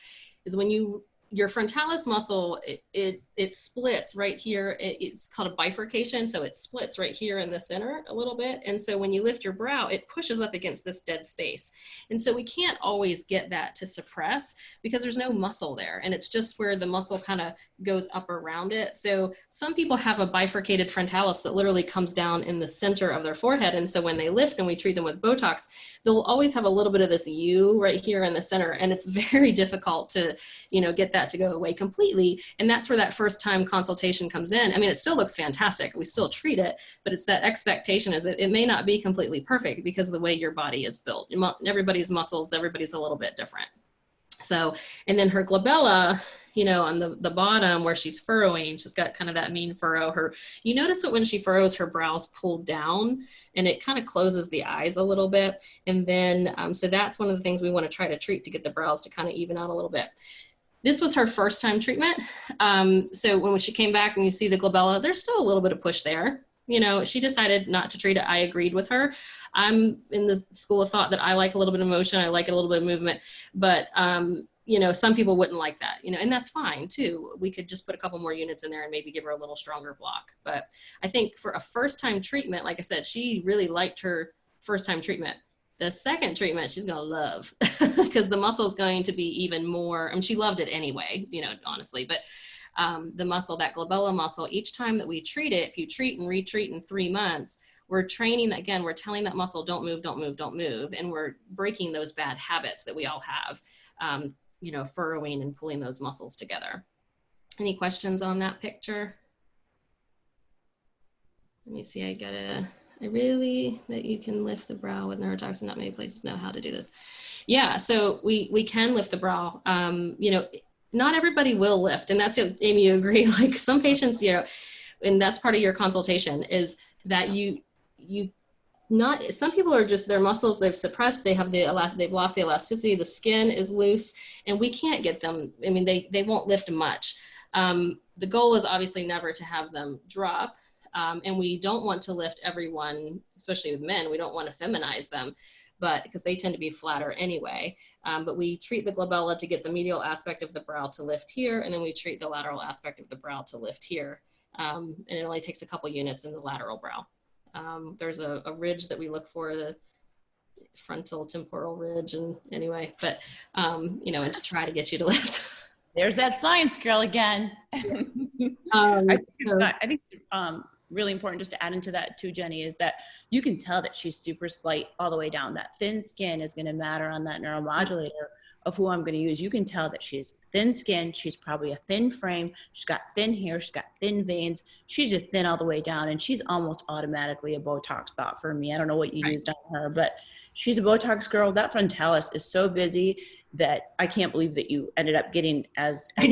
is when you your frontalis muscle, it, it, it splits right here. It, it's called a bifurcation. So it splits right here in the center a little bit. And so when you lift your brow, it pushes up against this dead space. And so we can't always get that to suppress because there's no muscle there. And it's just where the muscle kind of goes up around it. So some people have a bifurcated frontalis that literally comes down in the center of their forehead. And so when they lift and we treat them with Botox, they'll always have a little bit of this U right here in the center. And it's <laughs> very difficult to, you know, get that to go away completely. And that's where that first time consultation comes in. I mean, it still looks fantastic. We still treat it, but it's that expectation is that it may not be completely perfect because of the way your body is built. Everybody's muscles, everybody's a little bit different. So, and then her glabella, you know, on the, the bottom where she's furrowing, she's got kind of that mean furrow. Her, you notice that when she furrows, her brows pull down and it kind of closes the eyes a little bit. And then, um, so that's one of the things we want to try to treat to get the brows to kind of even out a little bit. This was her first time treatment. Um, so when she came back and you see the glabella, there's still a little bit of push there. You know, she decided not to treat it. I agreed with her. I'm in the school of thought that I like a little bit of motion. I like a little bit of movement, but um, you know, some people wouldn't like that, you know, and that's fine too. We could just put a couple more units in there and maybe give her a little stronger block. But I think for a first time treatment, like I said, she really liked her first time treatment. The second treatment, she's to love <laughs> because the muscle is going to be even more. I mean, she loved it anyway, you know, honestly, but um, the muscle, that glabella muscle, each time that we treat it, if you treat and retreat in three months, we're training again, we're telling that muscle, don't move, don't move, don't move. And we're breaking those bad habits that we all have, um, you know, furrowing and pulling those muscles together. Any questions on that picture? Let me see, I gotta, I really, that you can lift the brow with neurotoxin, not many places know how to do this. Yeah, so we, we can lift the brow. Um, you know, not everybody will lift. And that's, Amy, you agree, <laughs> like some patients, you know, and that's part of your consultation is that you, you not some people are just their muscles they've suppressed they have the elast they've lost the elasticity the skin is loose and we can't get them i mean they they won't lift much um, the goal is obviously never to have them drop um, and we don't want to lift everyone, especially with men, we don't want to feminize them, but because they tend to be flatter anyway. Um, but we treat the glabella to get the medial aspect of the brow to lift here, and then we treat the lateral aspect of the brow to lift here. Um, and it only takes a couple units in the lateral brow. Um, there's a, a, ridge that we look for, the frontal temporal ridge, and anyway, but um, you know, and to try to get you to <laughs> lift. There's that science girl again. <laughs> um, I, think, so, I think um, really important just to add into that too, Jenny, is that you can tell that she's super slight all the way down. That thin skin is going to matter on that neuromodulator of who I'm going to use. You can tell that she's thin skin. She's probably a thin frame. She's got thin hair. She's got thin veins. She's just thin all the way down. And she's almost automatically a Botox thought for me. I don't know what you right. used on her, but she's a Botox girl. That frontalis is so busy that I can't believe that you ended up getting as, as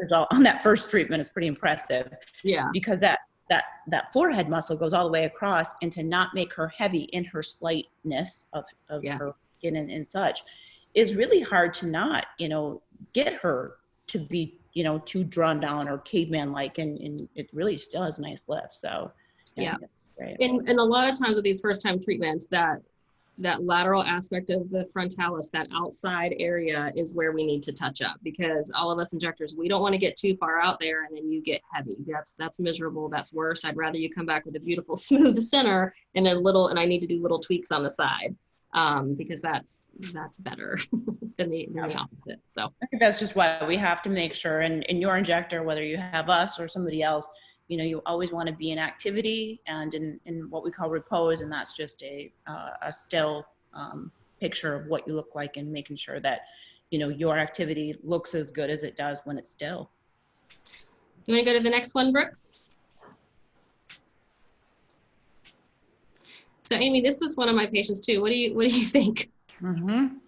result on that first treatment. It's pretty impressive. Yeah. Because that that that forehead muscle goes all the way across and to not make her heavy in her slightness of, of yeah. her skin and, and such is really hard to not you know get her to be you know too drawn down or caveman like and, and it really still has nice lift so yeah, yeah. And, and a lot of times with these first time treatments that that lateral aspect of the frontalis, that outside area is where we need to touch up because all of us injectors, we don't want to get too far out there and then you get heavy. That's that's miserable. That's worse. I'd rather you come back with a beautiful <laughs> smooth center and a little, and I need to do little tweaks on the side um, because that's that's better <laughs> than the, than the opposite. So I think that's just why we have to make sure in, in your injector, whether you have us or somebody else, you know, you always want to be in activity and in, in what we call repose, and that's just a, uh, a still um, picture of what you look like and making sure that, you know, your activity looks as good as it does when it's still. You want to go to the next one, Brooks? So Amy, this was one of my patients too. What do you, what do you <laughs> think? Mm -hmm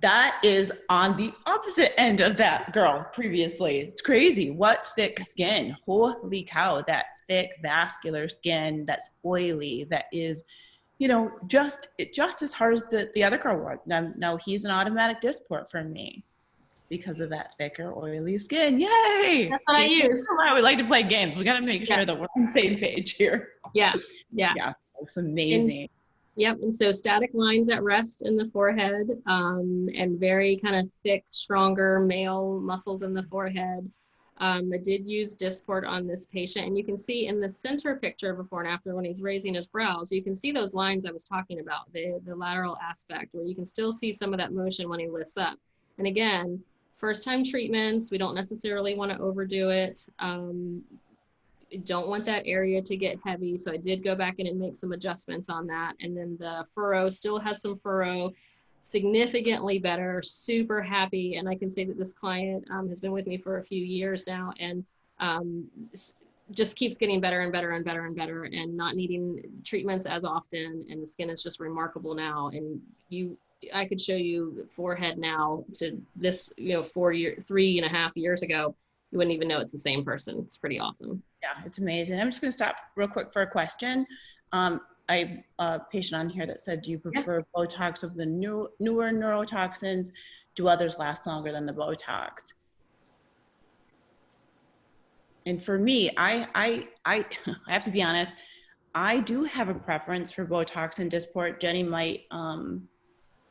that is on the opposite end of that girl previously. It's crazy. What thick skin. Holy cow, that thick vascular skin that's oily, that is, you know, just just as hard as the, the other girl was. Now, now he's an automatic Dysport for me because of that thicker, oily skin. Yay! That's what I use. Why we like to play games. We got to make sure that we're on the same page here. Yeah, yeah. Yeah, it's amazing. And Yep, and so static lines at rest in the forehead um, and very kind of thick, stronger male muscles in the forehead. Um, I did use Dysport on this patient and you can see in the center picture before and after when he's raising his brows, you can see those lines I was talking about, the, the lateral aspect where you can still see some of that motion when he lifts up. And again, first time treatments, we don't necessarily want to overdo it. Um, don't want that area to get heavy. So I did go back in and make some adjustments on that. And then the furrow still has some furrow, significantly better, super happy. And I can say that this client um, has been with me for a few years now and um, just keeps getting better and better and better and better and not needing treatments as often. And the skin is just remarkable now. And you, I could show you forehead now to this, you know, four year, three and a half years ago you wouldn't even know it's the same person. It's pretty awesome. Yeah, it's amazing. I'm just going to stop real quick for a question. Um, I a patient on here that said, do you prefer yeah. Botox of the new, newer neurotoxins? Do others last longer than the Botox? And for me, I, I, I, <laughs> I have to be honest, I do have a preference for Botox and Dysport. Jenny might um,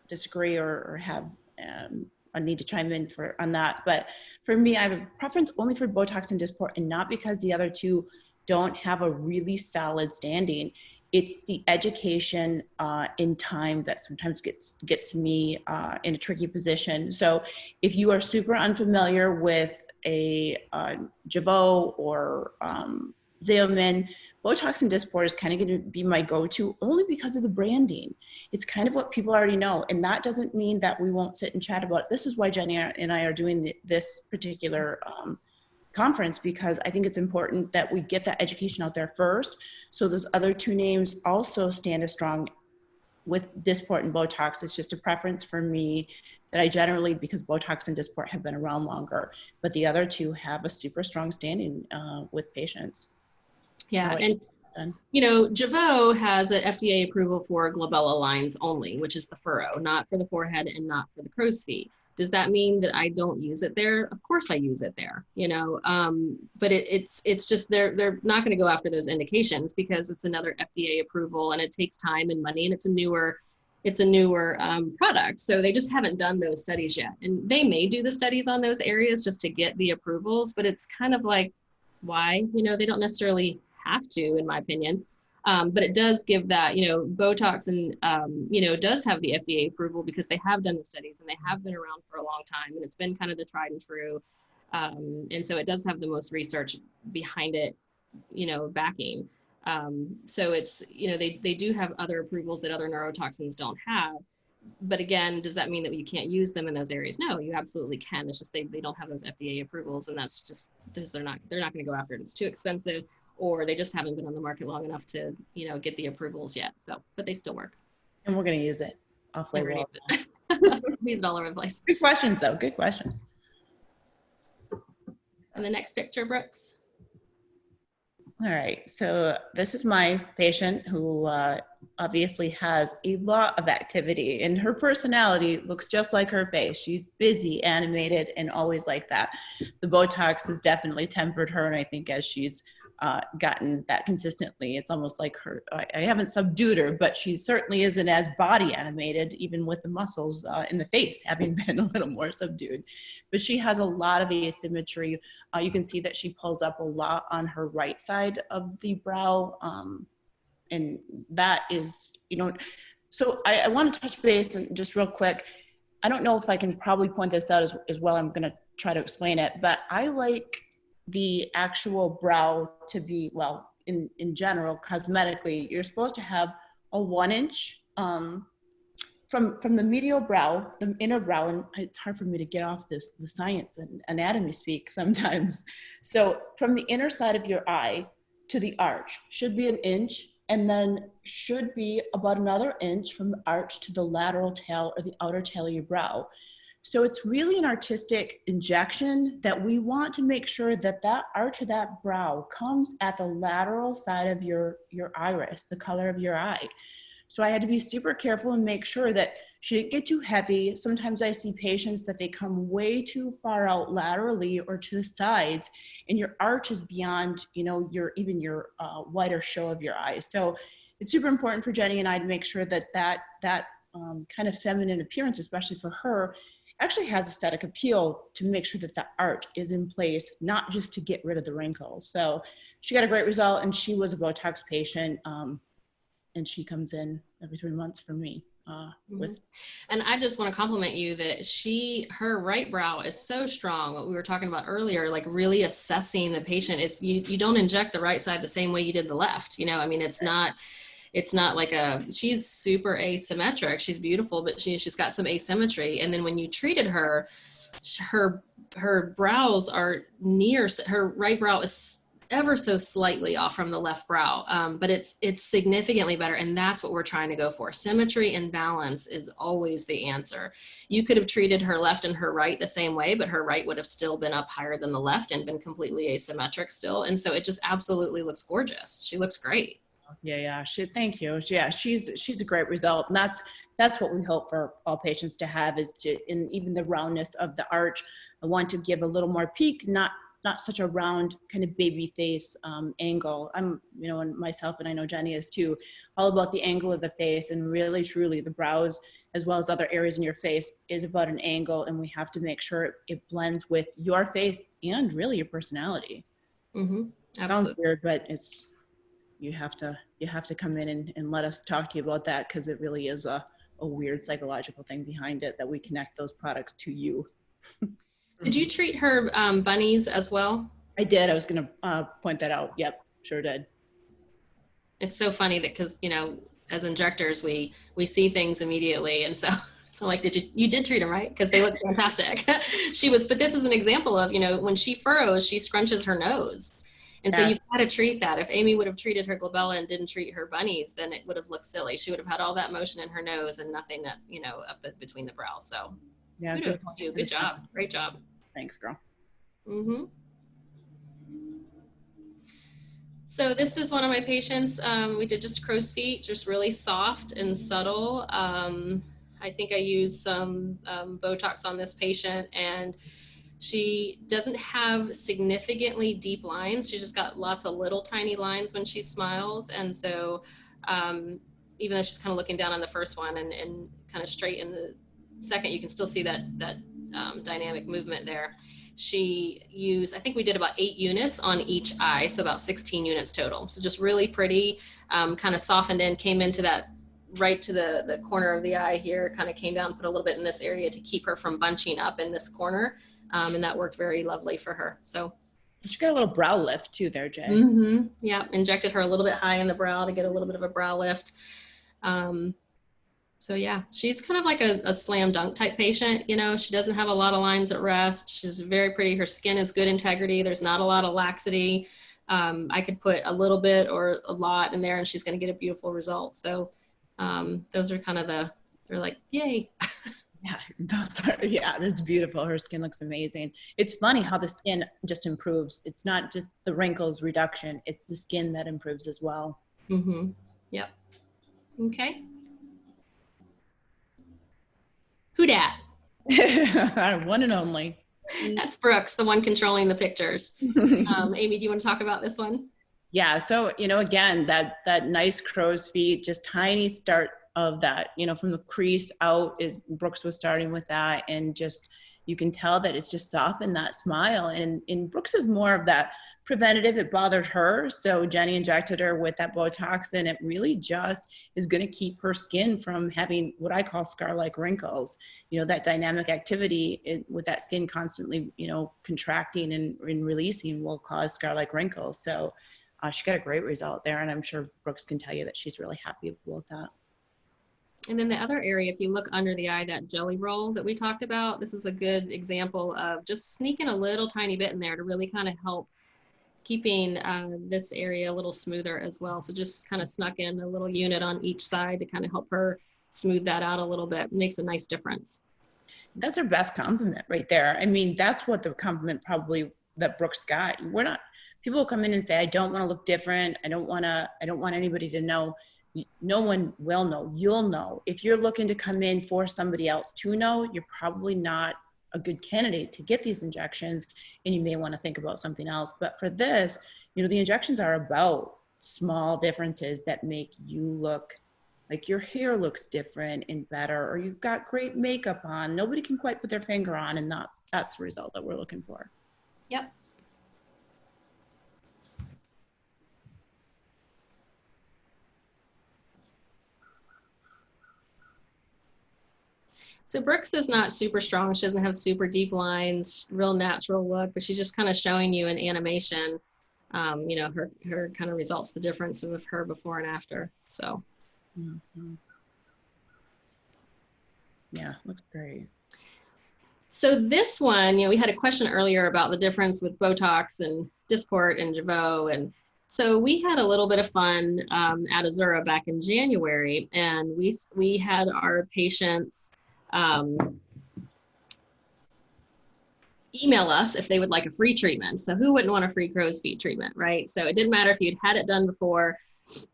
disagree or, or have um, I need to chime in for on that. But for me, I have a preference only for Botox and Dysport and not because the other two don't have a really solid standing. It's the education uh, in time that sometimes gets gets me uh, in a tricky position. So if you are super unfamiliar with a uh, Jeuveau or um, Botox and Dysport is kind of going to be my go-to only because of the branding. It's kind of what people already know. And that doesn't mean that we won't sit and chat about it. This is why Jenny and I are doing this particular um, conference because I think it's important that we get that education out there first. So those other two names also stand as strong with Dysport and Botox. It's just a preference for me that I generally, because Botox and Dysport have been around longer, but the other two have a super strong standing uh, with patients. Yeah, and you know, Jeuveau has an FDA approval for glabella lines only, which is the furrow, not for the forehead and not for the crow's feet. Does that mean that I don't use it there? Of course I use it there, you know, um, but it, it's it's just they're they're not going to go after those indications because it's another FDA approval and it takes time and money and it's a newer it's a newer um, product. So they just haven't done those studies yet. And they may do the studies on those areas just to get the approvals, but it's kind of like, why? You know, they don't necessarily have to, in my opinion. Um, but it does give that, you know, Botox and, um, you know, does have the FDA approval because they have done the studies and they have been around for a long time and it's been kind of the tried and true. Um, and so it does have the most research behind it, you know, backing. Um, so it's, you know, they, they do have other approvals that other neurotoxins don't have. But again, does that mean that you can't use them in those areas? No, you absolutely can. It's just they, they don't have those FDA approvals and that's just because they're not, they're not going to go after it. It's too expensive or they just haven't been on the market long enough to, you know, get the approvals yet. So, but they still work. And we're going to use it off label. Use it all over the place. Good questions though. Good questions. And the next picture, Brooks. All right, so this is my patient who uh, obviously has a lot of activity and her personality looks just like her face. She's busy, animated, and always like that. The Botox has definitely tempered her, and I think as she's uh, gotten that consistently. It's almost like her, I, I, haven't subdued her, but she certainly isn't as body animated, even with the muscles uh, in the face having <laughs> been a little more subdued. But she has a lot of asymmetry. Uh, you can see that she pulls up a lot on her right side of the brow. Um, and that is, you know, so I, I want to touch base and just real quick. I don't know if I can probably point this out as, as well. I'm going to try to explain it, but I like the actual brow to be, well, in, in general, cosmetically, you're supposed to have a one inch um, from, from the medial brow, the inner brow, and it's hard for me to get off this, the science and anatomy speak <laughs> sometimes. So from the inner side of your eye to the arch should be an inch and then should be about another inch from the arch to the lateral tail or the outer tail of your brow. So it's really an artistic injection that we want to make sure that that arch of that brow comes at the lateral side of your, your iris, the color of your eye. So I had to be super careful and make sure that she didn't get too heavy. Sometimes I see patients that they come way too far out laterally or to the sides and your arch is beyond, you know, your even your uh, wider show of your eyes. So it's super important for Jenny and I to make sure that that, that um, kind of feminine appearance, especially for her, actually has aesthetic appeal to make sure that the art is in place, not just to get rid of the wrinkles. So she got a great result and she was a Botox patient um, and she comes in every three months for me. Uh, with mm-hmm. and I just want to compliment you that she her right brow is so strong. What we were talking about earlier, like really assessing the patient. Is you you don't inject the right side the same way you did the left. You know, I mean, it's not it's not like a she's super asymmetric. She's beautiful but she, she's got some asymmetry. And then when you treated her her her brows are near her right brow is ever so slightly off from the left brow um, but it's it's significantly better. And that's what we're trying to go for. Symmetry and balance is always the answer. You could have treated her left and her right the same way but her right would have still been up higher than the left and been completely asymmetric still. And so it just absolutely looks gorgeous. She looks great yeah, yeah. She, thank you. Yeah, she's she's a great result, and that's that's what we hope for all patients to have is to, in even the roundness of the arch, I want to give a little more peak, not not such a round kind of baby face um, angle. I'm, you know, and myself and I know Jenny is too, all about the angle of the face and really truly the brows as well as other areas in your face is about an angle and we have to make sure it blends with your face and really your personality. Mm-hmm. Sounds weird, but it's you have to you have to come in and, and let us talk to you about that because it really is a, a weird psychological thing behind it that we connect those products to you. <laughs> did you treat her um, bunnies as well? I did. I was going to uh, point that out. Yep, sure did. It's so funny that because you know, as injectors, we we see things immediately, and so <laughs> so like, did you you did treat them right because they look fantastic. <laughs> she was, but this is an example of you know when she furrows, she scrunches her nose, and yeah. so you've got to treat that. If Amy would have treated her glabella and didn't treat her bunnies, then it would have looked silly. She would have had all that motion in her nose and nothing that, you know, up between the brows. So yeah, good, you. good job. Great job. Thanks, girl. Mm-hmm. So this is one of my patients. Um, we did just crow's feet, just really soft and subtle. Um, I think I used some um, Botox on this patient and she doesn't have significantly deep lines. She just got lots of little tiny lines when she smiles. And so um, even though she's kind of looking down on the first one and, and kind of straight in the second, you can still see that, that um, dynamic movement there. She used, I think we did about eight units on each eye, so about 16 units total. So just really pretty, um, kind of softened in, came into that right to the, the corner of the eye here, kind of came down, put a little bit in this area to keep her from bunching up in this corner um, and that worked very lovely for her. So she got a little brow lift too there, Jay. Mm-hmm. Yeah, injected her a little bit high in the brow to get a little bit of a brow lift. Um, so yeah, she's kind of like a, a, slam dunk type patient. You know, she doesn't have a lot of lines at rest. She's very pretty. Her skin is good integrity. There's not a lot of laxity. Um, I could put a little bit or a lot in there and she's going to get a beautiful result. So um, those are kind of the, they're like, yay. <laughs> <laughs> Yeah, are, yeah, that's beautiful. Her skin looks amazing. It's funny how the skin just improves. It's not just the wrinkles reduction, it's the skin that improves as well. Mm-hmm. Yep. Okay. Who dat? <laughs> one and only. That's Brooks, the one controlling the pictures. <laughs> Um, Amy, do you want to talk about this one? Yeah. So, you know, again, that, that nice crow's feet, just tiny start of that, you know, from the crease out is Brooks was starting with that and just, you can tell that it's just softened that smile. And, and Brooks is more of that preventative. It bothered her. So Jenny injected her with that Botox and it really just is going to keep her skin from having what I call scar-like wrinkles. You know, that dynamic activity it, with that skin constantly, you know, contracting and, and releasing will cause scar-like wrinkles. So uh, she got a great result there. And I'm sure Brooks can tell you that she's really happy with that. And then the other area, if you look under the eye, that jelly roll that we talked about, this is a good example of just sneaking a little tiny bit in there to really kind of help keeping uh, this area a little smoother as well. So just kind of snuck in a little unit on each side to kind of help her smooth that out a little bit. It makes a nice difference. That's her best compliment right there. I mean, that's what the compliment probably that Brooks got. We're not, people come in and say, I don't want to look different. I don't want to, I don't want anybody to know no one will know. You'll know. If you're looking to come in for somebody else to know, you're probably not a good candidate to get these injections and you may want to think about something else. But for this, you know, the injections are about small differences that make you look like your hair looks different and better, or you've got great makeup on. Nobody can quite put their finger on, and that's that's the result that we're looking for. Yep. So Brooks is not super strong. She doesn't have super deep lines, real natural look, but she's just kind of showing you in animation, um, you know, her, her kind of results, the difference of her before and after. So, Mhm. Yeah, looks great. so this one, you know, we had a question earlier about the difference with Botox and Dysport and Jeuveau. And so we had a little bit of fun um, at Azura back in January and we, we had our patients um, email us if they would like a free treatment. So who wouldn't want a free crow's feet treatment, right? So it didn't matter if you'd had it done before,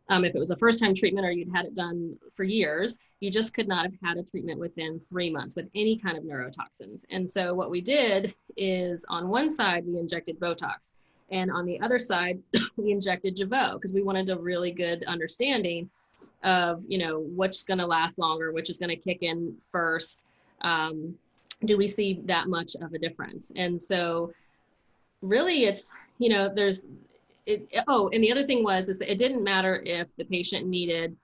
um, if it was a first time treatment or you'd had it done for years, you just could not have had a treatment within three months with any kind of neurotoxins. And so what we did is on one side, we injected Botox. And on the other side, <coughs> we injected Jeuveau because we wanted a really good understanding of, you know, what's going to last longer, which is going to kick in first. Um, do we see that much of a difference? And so really it's, you know, there's, it, oh, and the other thing was, is that it didn't matter if the patient needed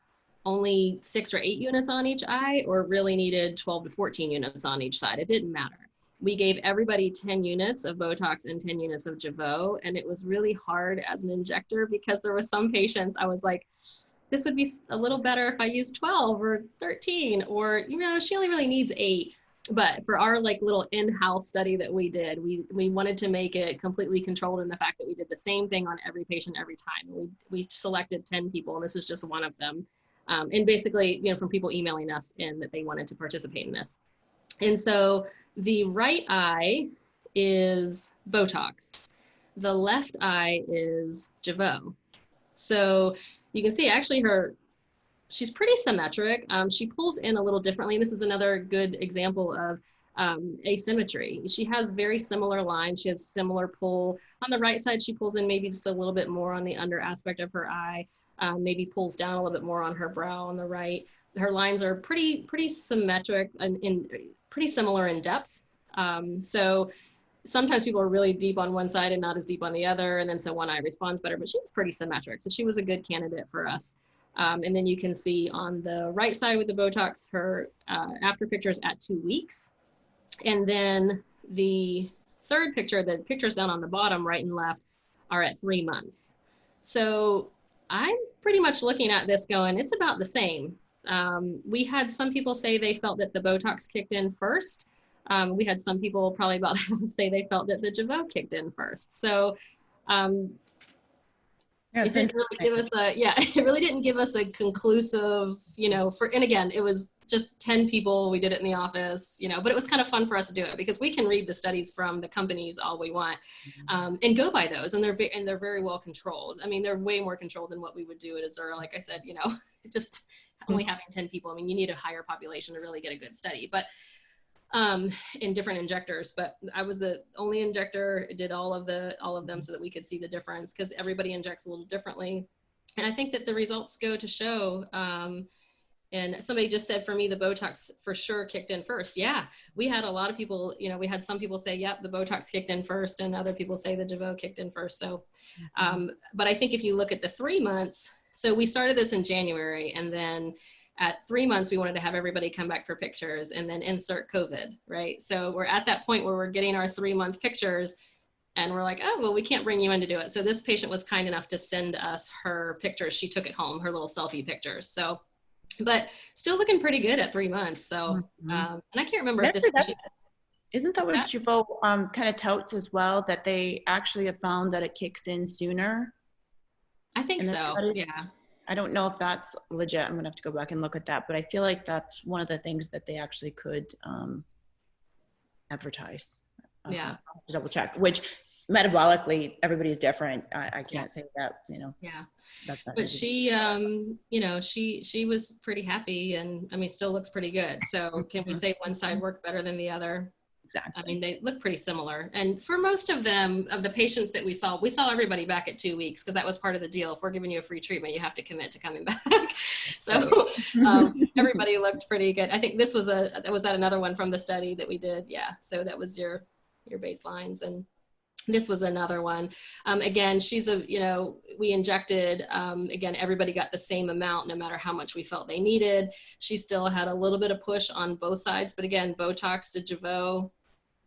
only six or eight units on each eye or really needed 12 to 14 units on each side. It didn't matter. We gave everybody 10 units of Botox and 10 units of Jeuveau. And it was really hard as an injector because there were some patients I was like, this would be a little better if I used 12 or 13, or, you know, she only really needs eight. But for our like little in-house study that we did, we, we wanted to make it completely controlled in the fact that we did the same thing on every patient every time. We, we selected 10 people and this is just one of them. Um, and basically, you know, from people emailing us in that they wanted to participate in this. And so the right eye is Botox. The left eye is Jeuveau. So you can see actually her, she's pretty symmetric. Um, she pulls in a little differently. This is another good example of um, asymmetry. She has very similar lines. She has similar pull. On the right side, she pulls in maybe just a little bit more on the under aspect of her eye, um, maybe pulls down a little bit more on her brow on the right. Her lines are pretty, pretty symmetric and in, pretty similar in depth. Um, so sometimes people are really deep on one side and not as deep on the other. And then so one eye responds better, but she was pretty symmetric. So she was a good candidate for us. Um, and then you can see on the right side with the Botox, her uh, after pictures at two weeks. And then the third picture, the pictures down on the bottom, right and left, are at three months. So I'm pretty much looking at this going, it's about the same. Um, we had some people say they felt that the Botox kicked in first. Um, we had some people probably about <laughs> say they felt that the Jeuveau kicked in first. So um, Yeah, it didn't really give us a yeah <laughs> it really didn't give us a conclusive you know for and again it was just 10 people we did it in the office you know but it was kind of fun for us to do it because we can read the studies from the companies all we want um, and go by those and they're and they're very well controlled. I mean they're way more controlled than what we would do at azura like i said you know <laughs> just only having 10 people. I mean you need a higher population to really get a good study but um, in different injectors, but I was the only injector, did all of the, all of them so that we could see the difference because everybody injects a little differently. And I think that the results go to show, um, and somebody just said for me, the Botox for sure kicked in first. Yeah, we had a lot of people, you know, we had some people say, yep, the Botox kicked in first, and other people say the Jeuveau kicked in first. So, um, but I think if you look at the three months, so we started this in January, and then at three months, we wanted to have everybody come back for pictures and then insert COVID, right? So we're at that point where we're getting our three month pictures and we're like, oh, well, we can't bring you in to do it. So this patient was kind enough to send us her pictures. She took it home, her little selfie pictures. So, but still looking pretty good at three months. So, Mhm. um, and I can't remember if this, that's- Isn't that what That- Jeuveau um, kind of touts as well? That they actually have found that it kicks in sooner. I think so. Yeah. I don't know if that's legit. I'm gonna have to go back and look at that, but I feel like that's one of the things that they actually could um, advertise. Uh, Yeah. Double check. Which metabolically, everybody's different. I, I can't say that. You know. Yeah. But she um you know she she was pretty happy and i mean still looks pretty good so can we say one side worked better than the other Exactly. I mean, they look pretty similar. And for most of them, of the patients that we saw, we saw everybody back at two weeks because that was part of the deal. If we're giving you a free treatment, you have to commit to coming <laughs> back. so <laughs> um, everybody looked pretty good. I think this was a was that another one from the study that we did. Yeah. So that was your your baselines and this was another one. Um, again, she's a, you know, we injected, um, again, everybody got the same amount no matter how much we felt they needed. She still had a little bit of push on both sides, but again, Botox to Jeuveau,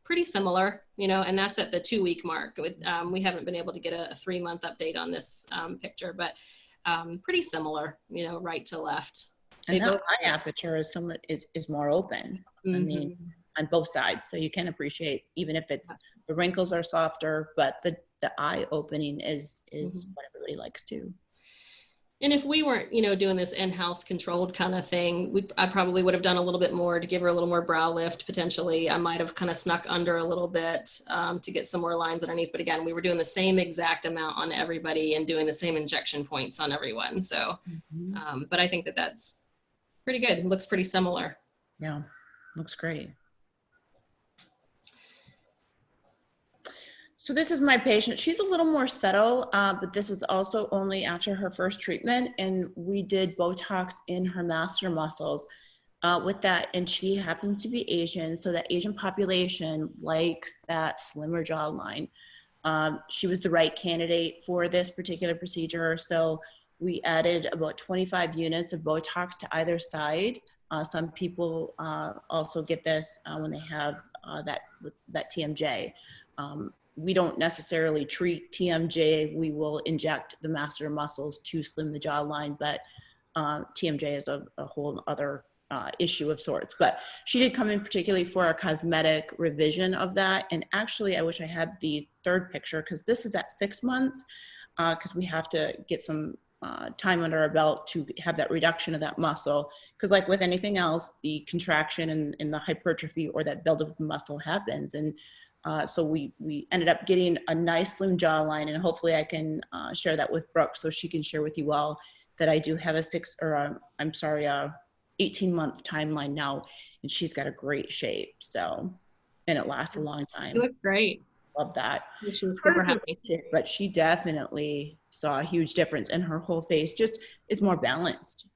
pretty similar, you know, and that's at the two week mark. With, um, we haven't been able to get a, a three month update on this um, picture, but um, pretty similar, you know, right to left. And that eye aperture is somewhat is, is more open. Mm-hmm. I mean, on both sides. So you can appreciate even if it's the wrinkles are softer, but the the eye opening is is Mhm. what everybody likes too. And if we weren't, you know, doing this in-house controlled kind of thing, we I probably would have done a little bit more to give her a little more brow lift. Potentially, I might have kind of snuck under a little bit um, to get some more lines underneath. But again, we were doing the same exact amount on everybody and doing the same injection points on everyone. So, um, but I think that that's pretty good. It looks pretty similar. Yeah, looks great. So this is my patient. She's a little more subtle, uh, but this is also only after her first treatment, and we did Botox in her masseter muscles uh, with that, and she happens to be Asian, so that Asian population likes that slimmer jawline. Um, she was the right candidate for this particular procedure, so we added about 25 units of Botox to either side. Uh, some people uh, also get this uh, when they have uh, that that TMJ. Um, we don't necessarily treat TMJ. We will inject the masseter muscles to slim the jawline, but uh, TMJ is a, a whole other uh, issue of sorts. But she did come in particularly for a cosmetic revision of that. And actually, I wish I had the third picture because this is at six months because we have to get some uh, time under our belt to have that reduction of that muscle. Because like with anything else, the contraction and, and the hypertrophy or that build of muscle happens. And uh, so we, we ended up getting a nice slim jawline and hopefully I can uh, share that with Brooke so she can share with you all that I do have a six or i I'm sorry, a 18 month timeline now and she's got a great shape. So, and it lasts a long time. You look great. Love that. She was super happy. But she definitely saw a huge difference and her whole face just is more balanced.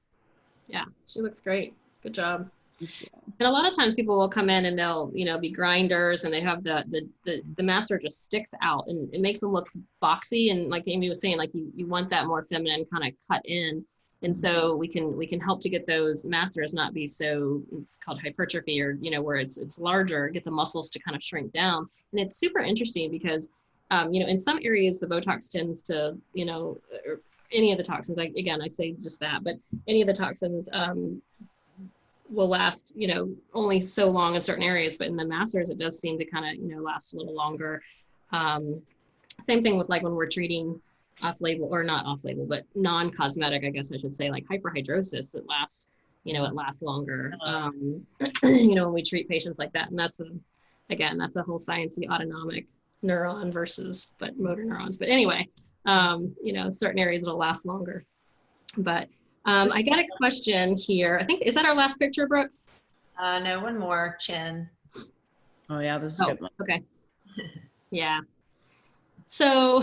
Yeah, she looks great. Good job. And a lot of times people will come in and they'll, you know, be grinders and they have the the the, the masseter just sticks out and it makes them look boxy and like Amy was saying, like you, you want that more feminine kind of cut in. And so we can we can help to get those masseters not be so it's called hypertrophy or you know where it's it's larger, get the muscles to kind of shrink down. And it's super interesting because um, you know in some areas the Botox tends to you know or any of the toxins. Like again, I say just that, but any of the toxins um, will last, you know, only so long in certain areas, but in the masseters, it does seem to kind of, you know, last a little longer. Um, same thing with like when we're treating off label or not off label, but non cosmetic, I guess I should say, like hyperhidrosis, it lasts, you know, it lasts longer, um, <clears throat> you know, when we treat patients like that. And that's a, again, that's a whole sciencey autonomic neuron versus, but motor neurons. But anyway, um, you know, certain areas it'll last longer. But um, I got a question here. I think, is that our last picture, Brooks? Uh, no, one more, chin. Oh yeah, this is a Oh, good one. okay. <laughs> yeah. So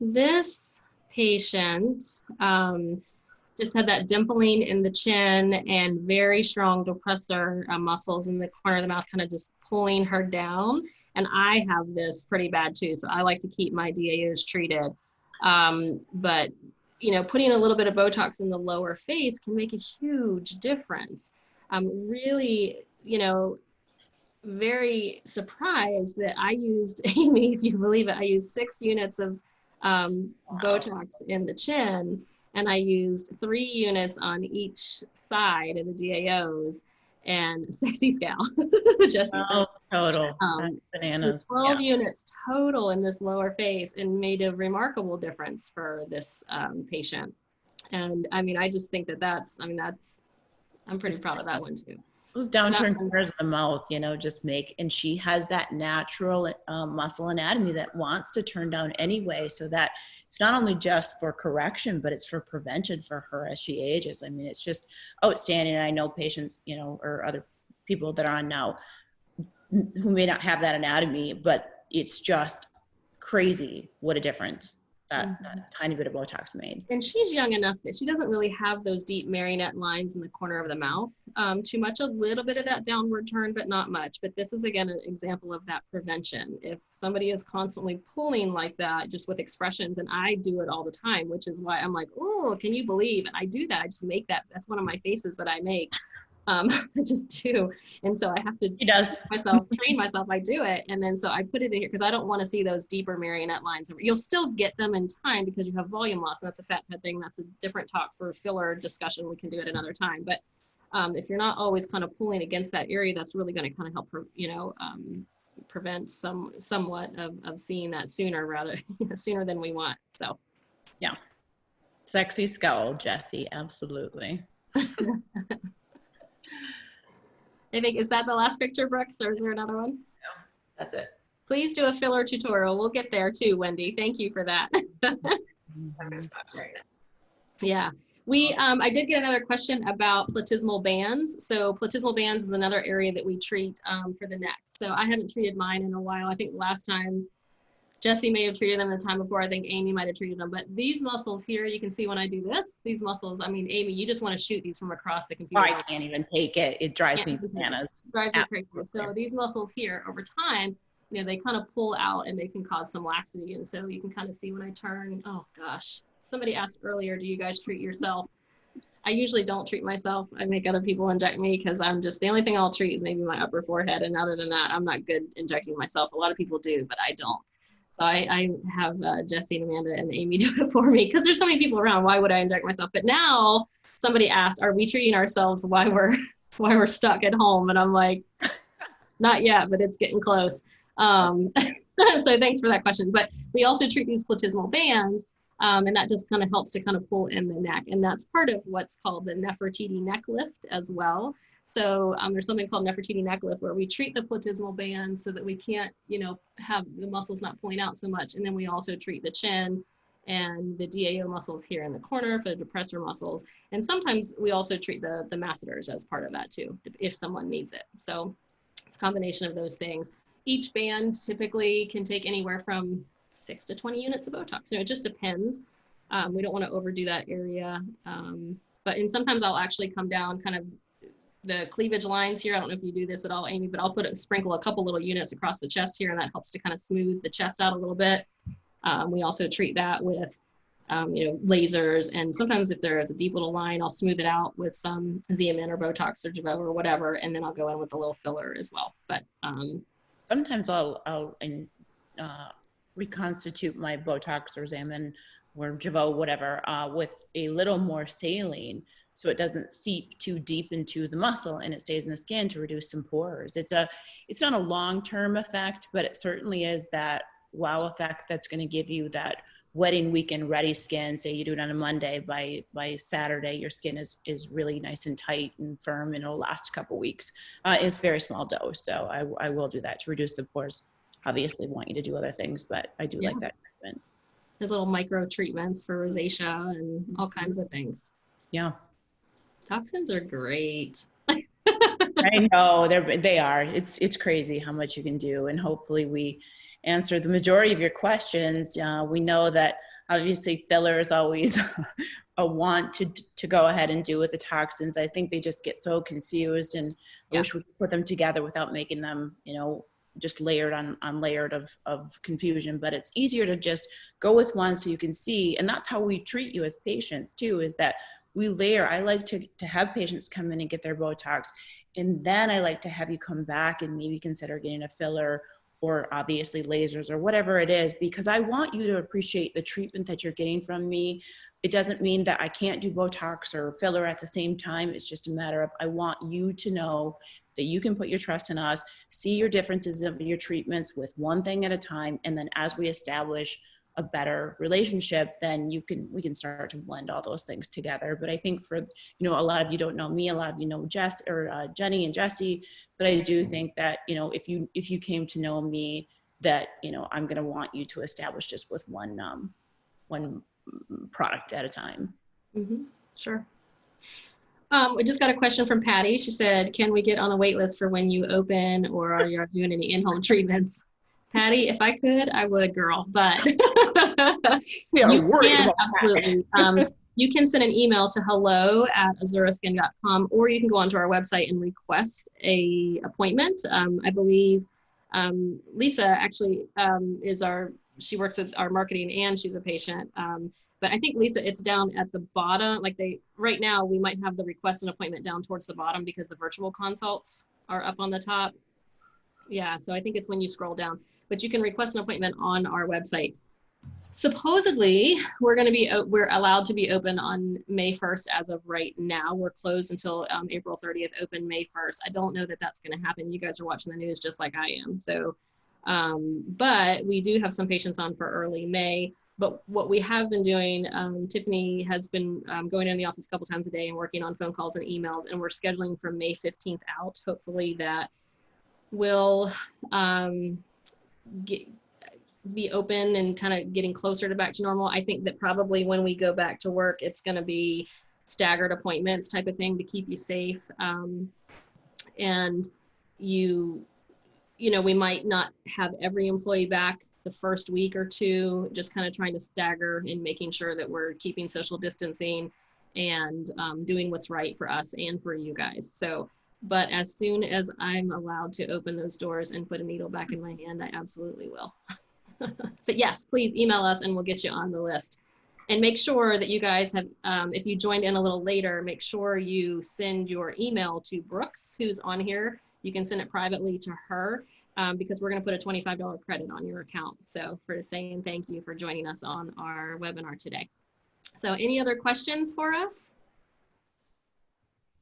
this patient um, just had that dimpling in the chin and very strong depressor uh, muscles in the corner of the mouth, kind of just pulling her down. And I have this pretty bad too, so I like to keep my DAOs treated. Um, but you know, putting a little bit of Botox in the lower face can make a huge difference. I'm really, you know, very surprised that I used, <laughs> Amy, if you believe it, I used six units of um, Botox in the chin and I used three units on each side of the DAOs and sexy scale. <laughs> Just Oh, total. um, bananas. so 12 Yeah. units total in this lower face and made a remarkable difference for this um, patient. And I mean, I just think that that's, I mean, that's, I'm pretty proud of that one too. Those fun. corners of the mouth, you know, just make, and she has that natural um, muscle anatomy that wants to turn down anyway. So that it's not only just for correction, but it's for prevention for her as she ages. I mean, it's just oh, outstanding. I know patients, you know, or other people that are on now who may not have that anatomy, but it's just crazy what a difference that, Mhm. that tiny bit of Botox made. And she's young enough that she doesn't really have those deep marionette lines in the corner of the mouth. Um, too much, a little bit of that downward turn, but not much. But this is again an example of that prevention. If somebody is constantly pulling like that, just with expressions, and I do it all the time, which is why I'm like, oh, can you believe? And I do that. I just make that. That's one of my faces that I make. Um, <laughs> I just do, and so I have to She does. myself, train myself, I do it. And then so I put it in here because I don't want to see those deeper marionette lines. You'll still get them in time because you have volume loss. And that's a fat head thing. That's a different talk for filler discussion. We can do it another time. But um, if you're not always kind of pulling against that area, that's really going to kind of help, you know, um, prevent some somewhat of, of seeing that sooner rather <laughs> sooner than we want. So yeah. Sexy skull, Jesse, absolutely. <laughs> I think, is that the last picture, Brooks, or is there another one? No, That's it. Please do a filler tutorial. We'll get there too, Wendy. Thank you for that. I'm gonna stop sharing it. Yeah, we, um, I did get another question about platysmal bands. So platysmal bands is another area that we treat, um, for the neck. So I haven't treated mine in a while. I think last time Jesse may have treated them the time before. I think Amy might have treated them, but these muscles here, you can see when I do this, these muscles, I mean, Amy, you just want to shoot these from across the computer. I can't even take it. It drives me bananas. drives you crazy. So these muscles here over time, you know, they kind of pull out and they can cause some laxity. And so you can kind of see when I turn, oh gosh, somebody asked earlier, do you guys treat yourself? I usually don't treat myself. I make other people inject me because I'm just, the only thing I'll treat is maybe my upper forehead. And other than that, I'm not good injecting myself. A lot of people do, but I don't. So I, I have uh, Jesse and Amanda and Amy <laughs> do it for me because there's so many people around. Why would I inject myself? But now somebody asked, are we treating ourselves why we're, <laughs> while we're stuck at home? And I'm like, not yet, but it's getting close. Um, <laughs> so thanks for that question. But we also treat these platysmal bands, um, and that just kind of helps to kind of pull in the neck. And that's part of what's called the Nefertiti neck lift as well. So um, there's something called Nefertiti neck lift where we treat the platysmal band so that we can't, you know, have the muscles not pulling out so much. And then we also treat the chin and the DAO muscles here in the corner for the depressor muscles. And sometimes we also treat the, the masseters as part of that too, if someone needs it. So it's a combination of those things. Each band typically can take anywhere from six to 20 units of Botox. So it just depends. Um, we don't want to overdo that area. Um, but and sometimes I'll actually come down kind of the cleavage lines here. I don't know if you do this at all, Amy, but I'll put a sprinkle a couple little units across the chest here and that helps to kind of smooth the chest out a little bit. Um, we also treat that with um, you know, lasers. And sometimes if there is a deep little line, I'll smooth it out with some Xeomin or Botox or Jeuveau or whatever. And then I'll go in with a little filler as well. But um, Sometimes I'll, I'll in, uh, reconstitute my Botox or Xeomin or Jeuveau, whatever, uh, with a little more saline so it doesn't seep too deep into the muscle and it stays in the skin to reduce some pores. It's a, it's not a long-term effect, but it certainly is that wow effect that's going to give you that wedding weekend ready skin. Say you do it on a Monday, by by Saturday your skin is is really nice and tight and firm, and it'll last a couple weeks. Uh, it's very small dose, so I, I will do that to reduce the pores. Obviously, want you to do other things, but I do Yeah. like that treatment. the little micro treatments for rosacea and all kinds of things. Yeah, Toxins are great. I <laughs> know they're they are. It's it's crazy how much you can do, and hopefully we answer the majority of your questions. Uh, we know that obviously filler is always <laughs> a want to to go ahead and do with the toxins. I think they just get so confused, and I Yeah. wish we could put them together without making them, you know, just layered on on layered of of confusion. But it's easier to just go with one so you can see, and that's how we treat you as patients too. Is that we layer. I like to to have patients come in and get their Botox, and then I like to have you come back and maybe consider getting a filler or obviously lasers or whatever it is because I want you to appreciate the treatment that you're getting from me. It doesn't mean that I can't do Botox or filler at the same time. It's just a matter of I want you to know that you can put your trust in us, see your differences of your treatments with one thing at a time, and then as we establish a better relationship, then you can we can start to blend all those things together. But I think for you know a lot of you don't know me, a lot of you know Jess or uh, Jenny and Jesse, but I do think that you know if you if you came to know me, that you know I'm going to want you to establish just with one um, one mm, product at a time. hmm Sure. Um, we just got a question from Patty. She said, "Can we get on a wait list for when you open, or are you doing any in-home treatments?" Patty, if I could, I would, girl. But <laughs> are you can absolutely. Um, you can send an email to hello at azuraskin.com, or you can go onto our website and request a appointment. Um, I believe um, Lisa actually um, is our. She works with our marketing and she's a patient. Um, but I think Lisa, it's down at the bottom. Like they right now, we might have the request an appointment down towards the bottom because the virtual consults are up on the top. Yeah, so I think it's when you scroll down. But you can request an appointment on our website supposedly we're going to be we're allowed to be open on may 1st as of right now we're closed until um, april 30th open may 1st i don't know that that's going to happen you guys are watching the news just like i am so um, but we do have some patients on for early may but what we have been doing um, tiffany has been um, going in the office a couple times a day and working on phone calls and emails and we're scheduling from may 15th out hopefully that will um, get, be open and kind of getting closer to back to normal. I think that probably when we go back to work, it's going to be staggered appointments type of thing to keep you safe. Um, and you, you know, we might not have every employee back the first week or two, just kind of trying to stagger and making sure that we're keeping social distancing and um, doing what's right for us and for you guys. So, but as soon as I'm allowed to open those doors and put a needle back in my hand, I absolutely will. <laughs> but yes, please email us and we'll get you on the list. And make sure that you guys have, um, if you joined in a little later, make sure you send your email to Brooks, who's on here. You can send it privately to her um, because we're going to put a $25 credit on your account. So for saying thank you for joining us on our webinar today. So any other questions for us?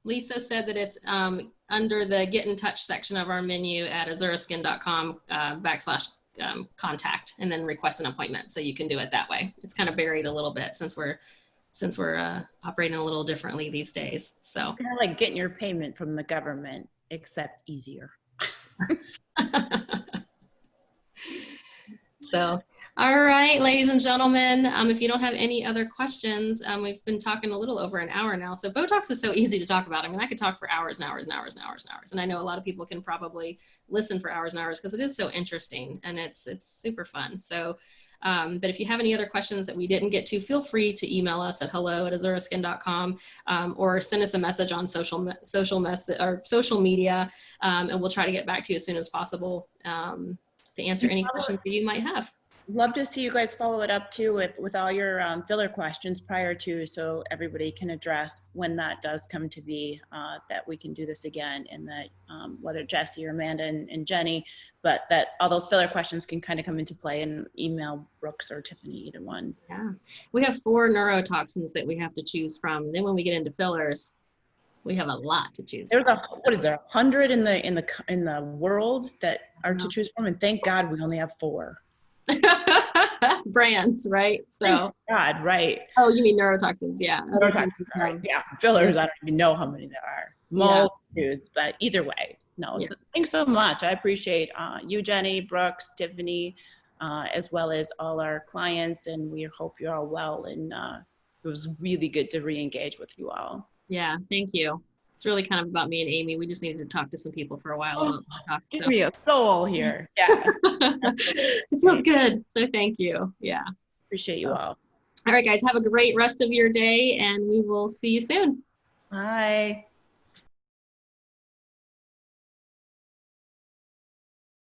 Lisa said that it's um, under the get in touch section of our menu at azuraskin.com uh, backslash um, contact and then request an appointment. So you can do it that way. It's kind of buried a little bit since we're since we're uh, operating a little differently these days. So Kind of like getting your payment from the government, except easier. <laughs> <laughs> So, all right, ladies and gentlemen, um, if you don't have any other questions, um, we've been talking a little over an hour now. So Botox is so easy to talk about. I mean, I could talk for hours and hours and hours and hours and hours. And I know a lot of people can probably listen for hours and hours because it is so interesting and it's it's super fun. So, um, but if you have any other questions that we didn't get to, feel free to email us at hello at azuraskin.com um, or send us a message on social social mess or social media, um, and we'll try to get back to you as soon as possible. Um, to answer any questions that you might have. Love to see you guys follow it up too with, with all your um, filler questions prior to so everybody can address when that does come to be uh, that we can do this again and that um, whether Jesse or Amanda and, and Jenny, but that all those filler questions can kind of come into play and email Brooks or Tiffany, either one. Yeah. We have four neurotoxins that we have to choose from. Then when we get into fillers, we have a lot to choose There's from. a what is there a hundred in the in the in the world that are to choose from, and thank God we only have four. <laughs> brands, right? So, God, right? oh, you mean neurotoxins? Yeah. Neurotoxins, um, Yeah, fillers. I don't even know how many there are. Yeah. Multitudes, but either way, no. Yeah. So thanks so much. I appreciate uh, you, Jenny, Brooks, Tiffany, uh, as well as all our clients, and we hope you're all well. And uh, it was really good to re-engage with you all. Yeah. Thank you. It's really kind of about me and Amy. We just needed to talk to some people for a while about Botox. Give me a soul here. <laughs> Yeah, it feels good. So thank you. Yeah. appreciate you all. All right, guys. Have a great rest of your day, and we will see you soon. Bye.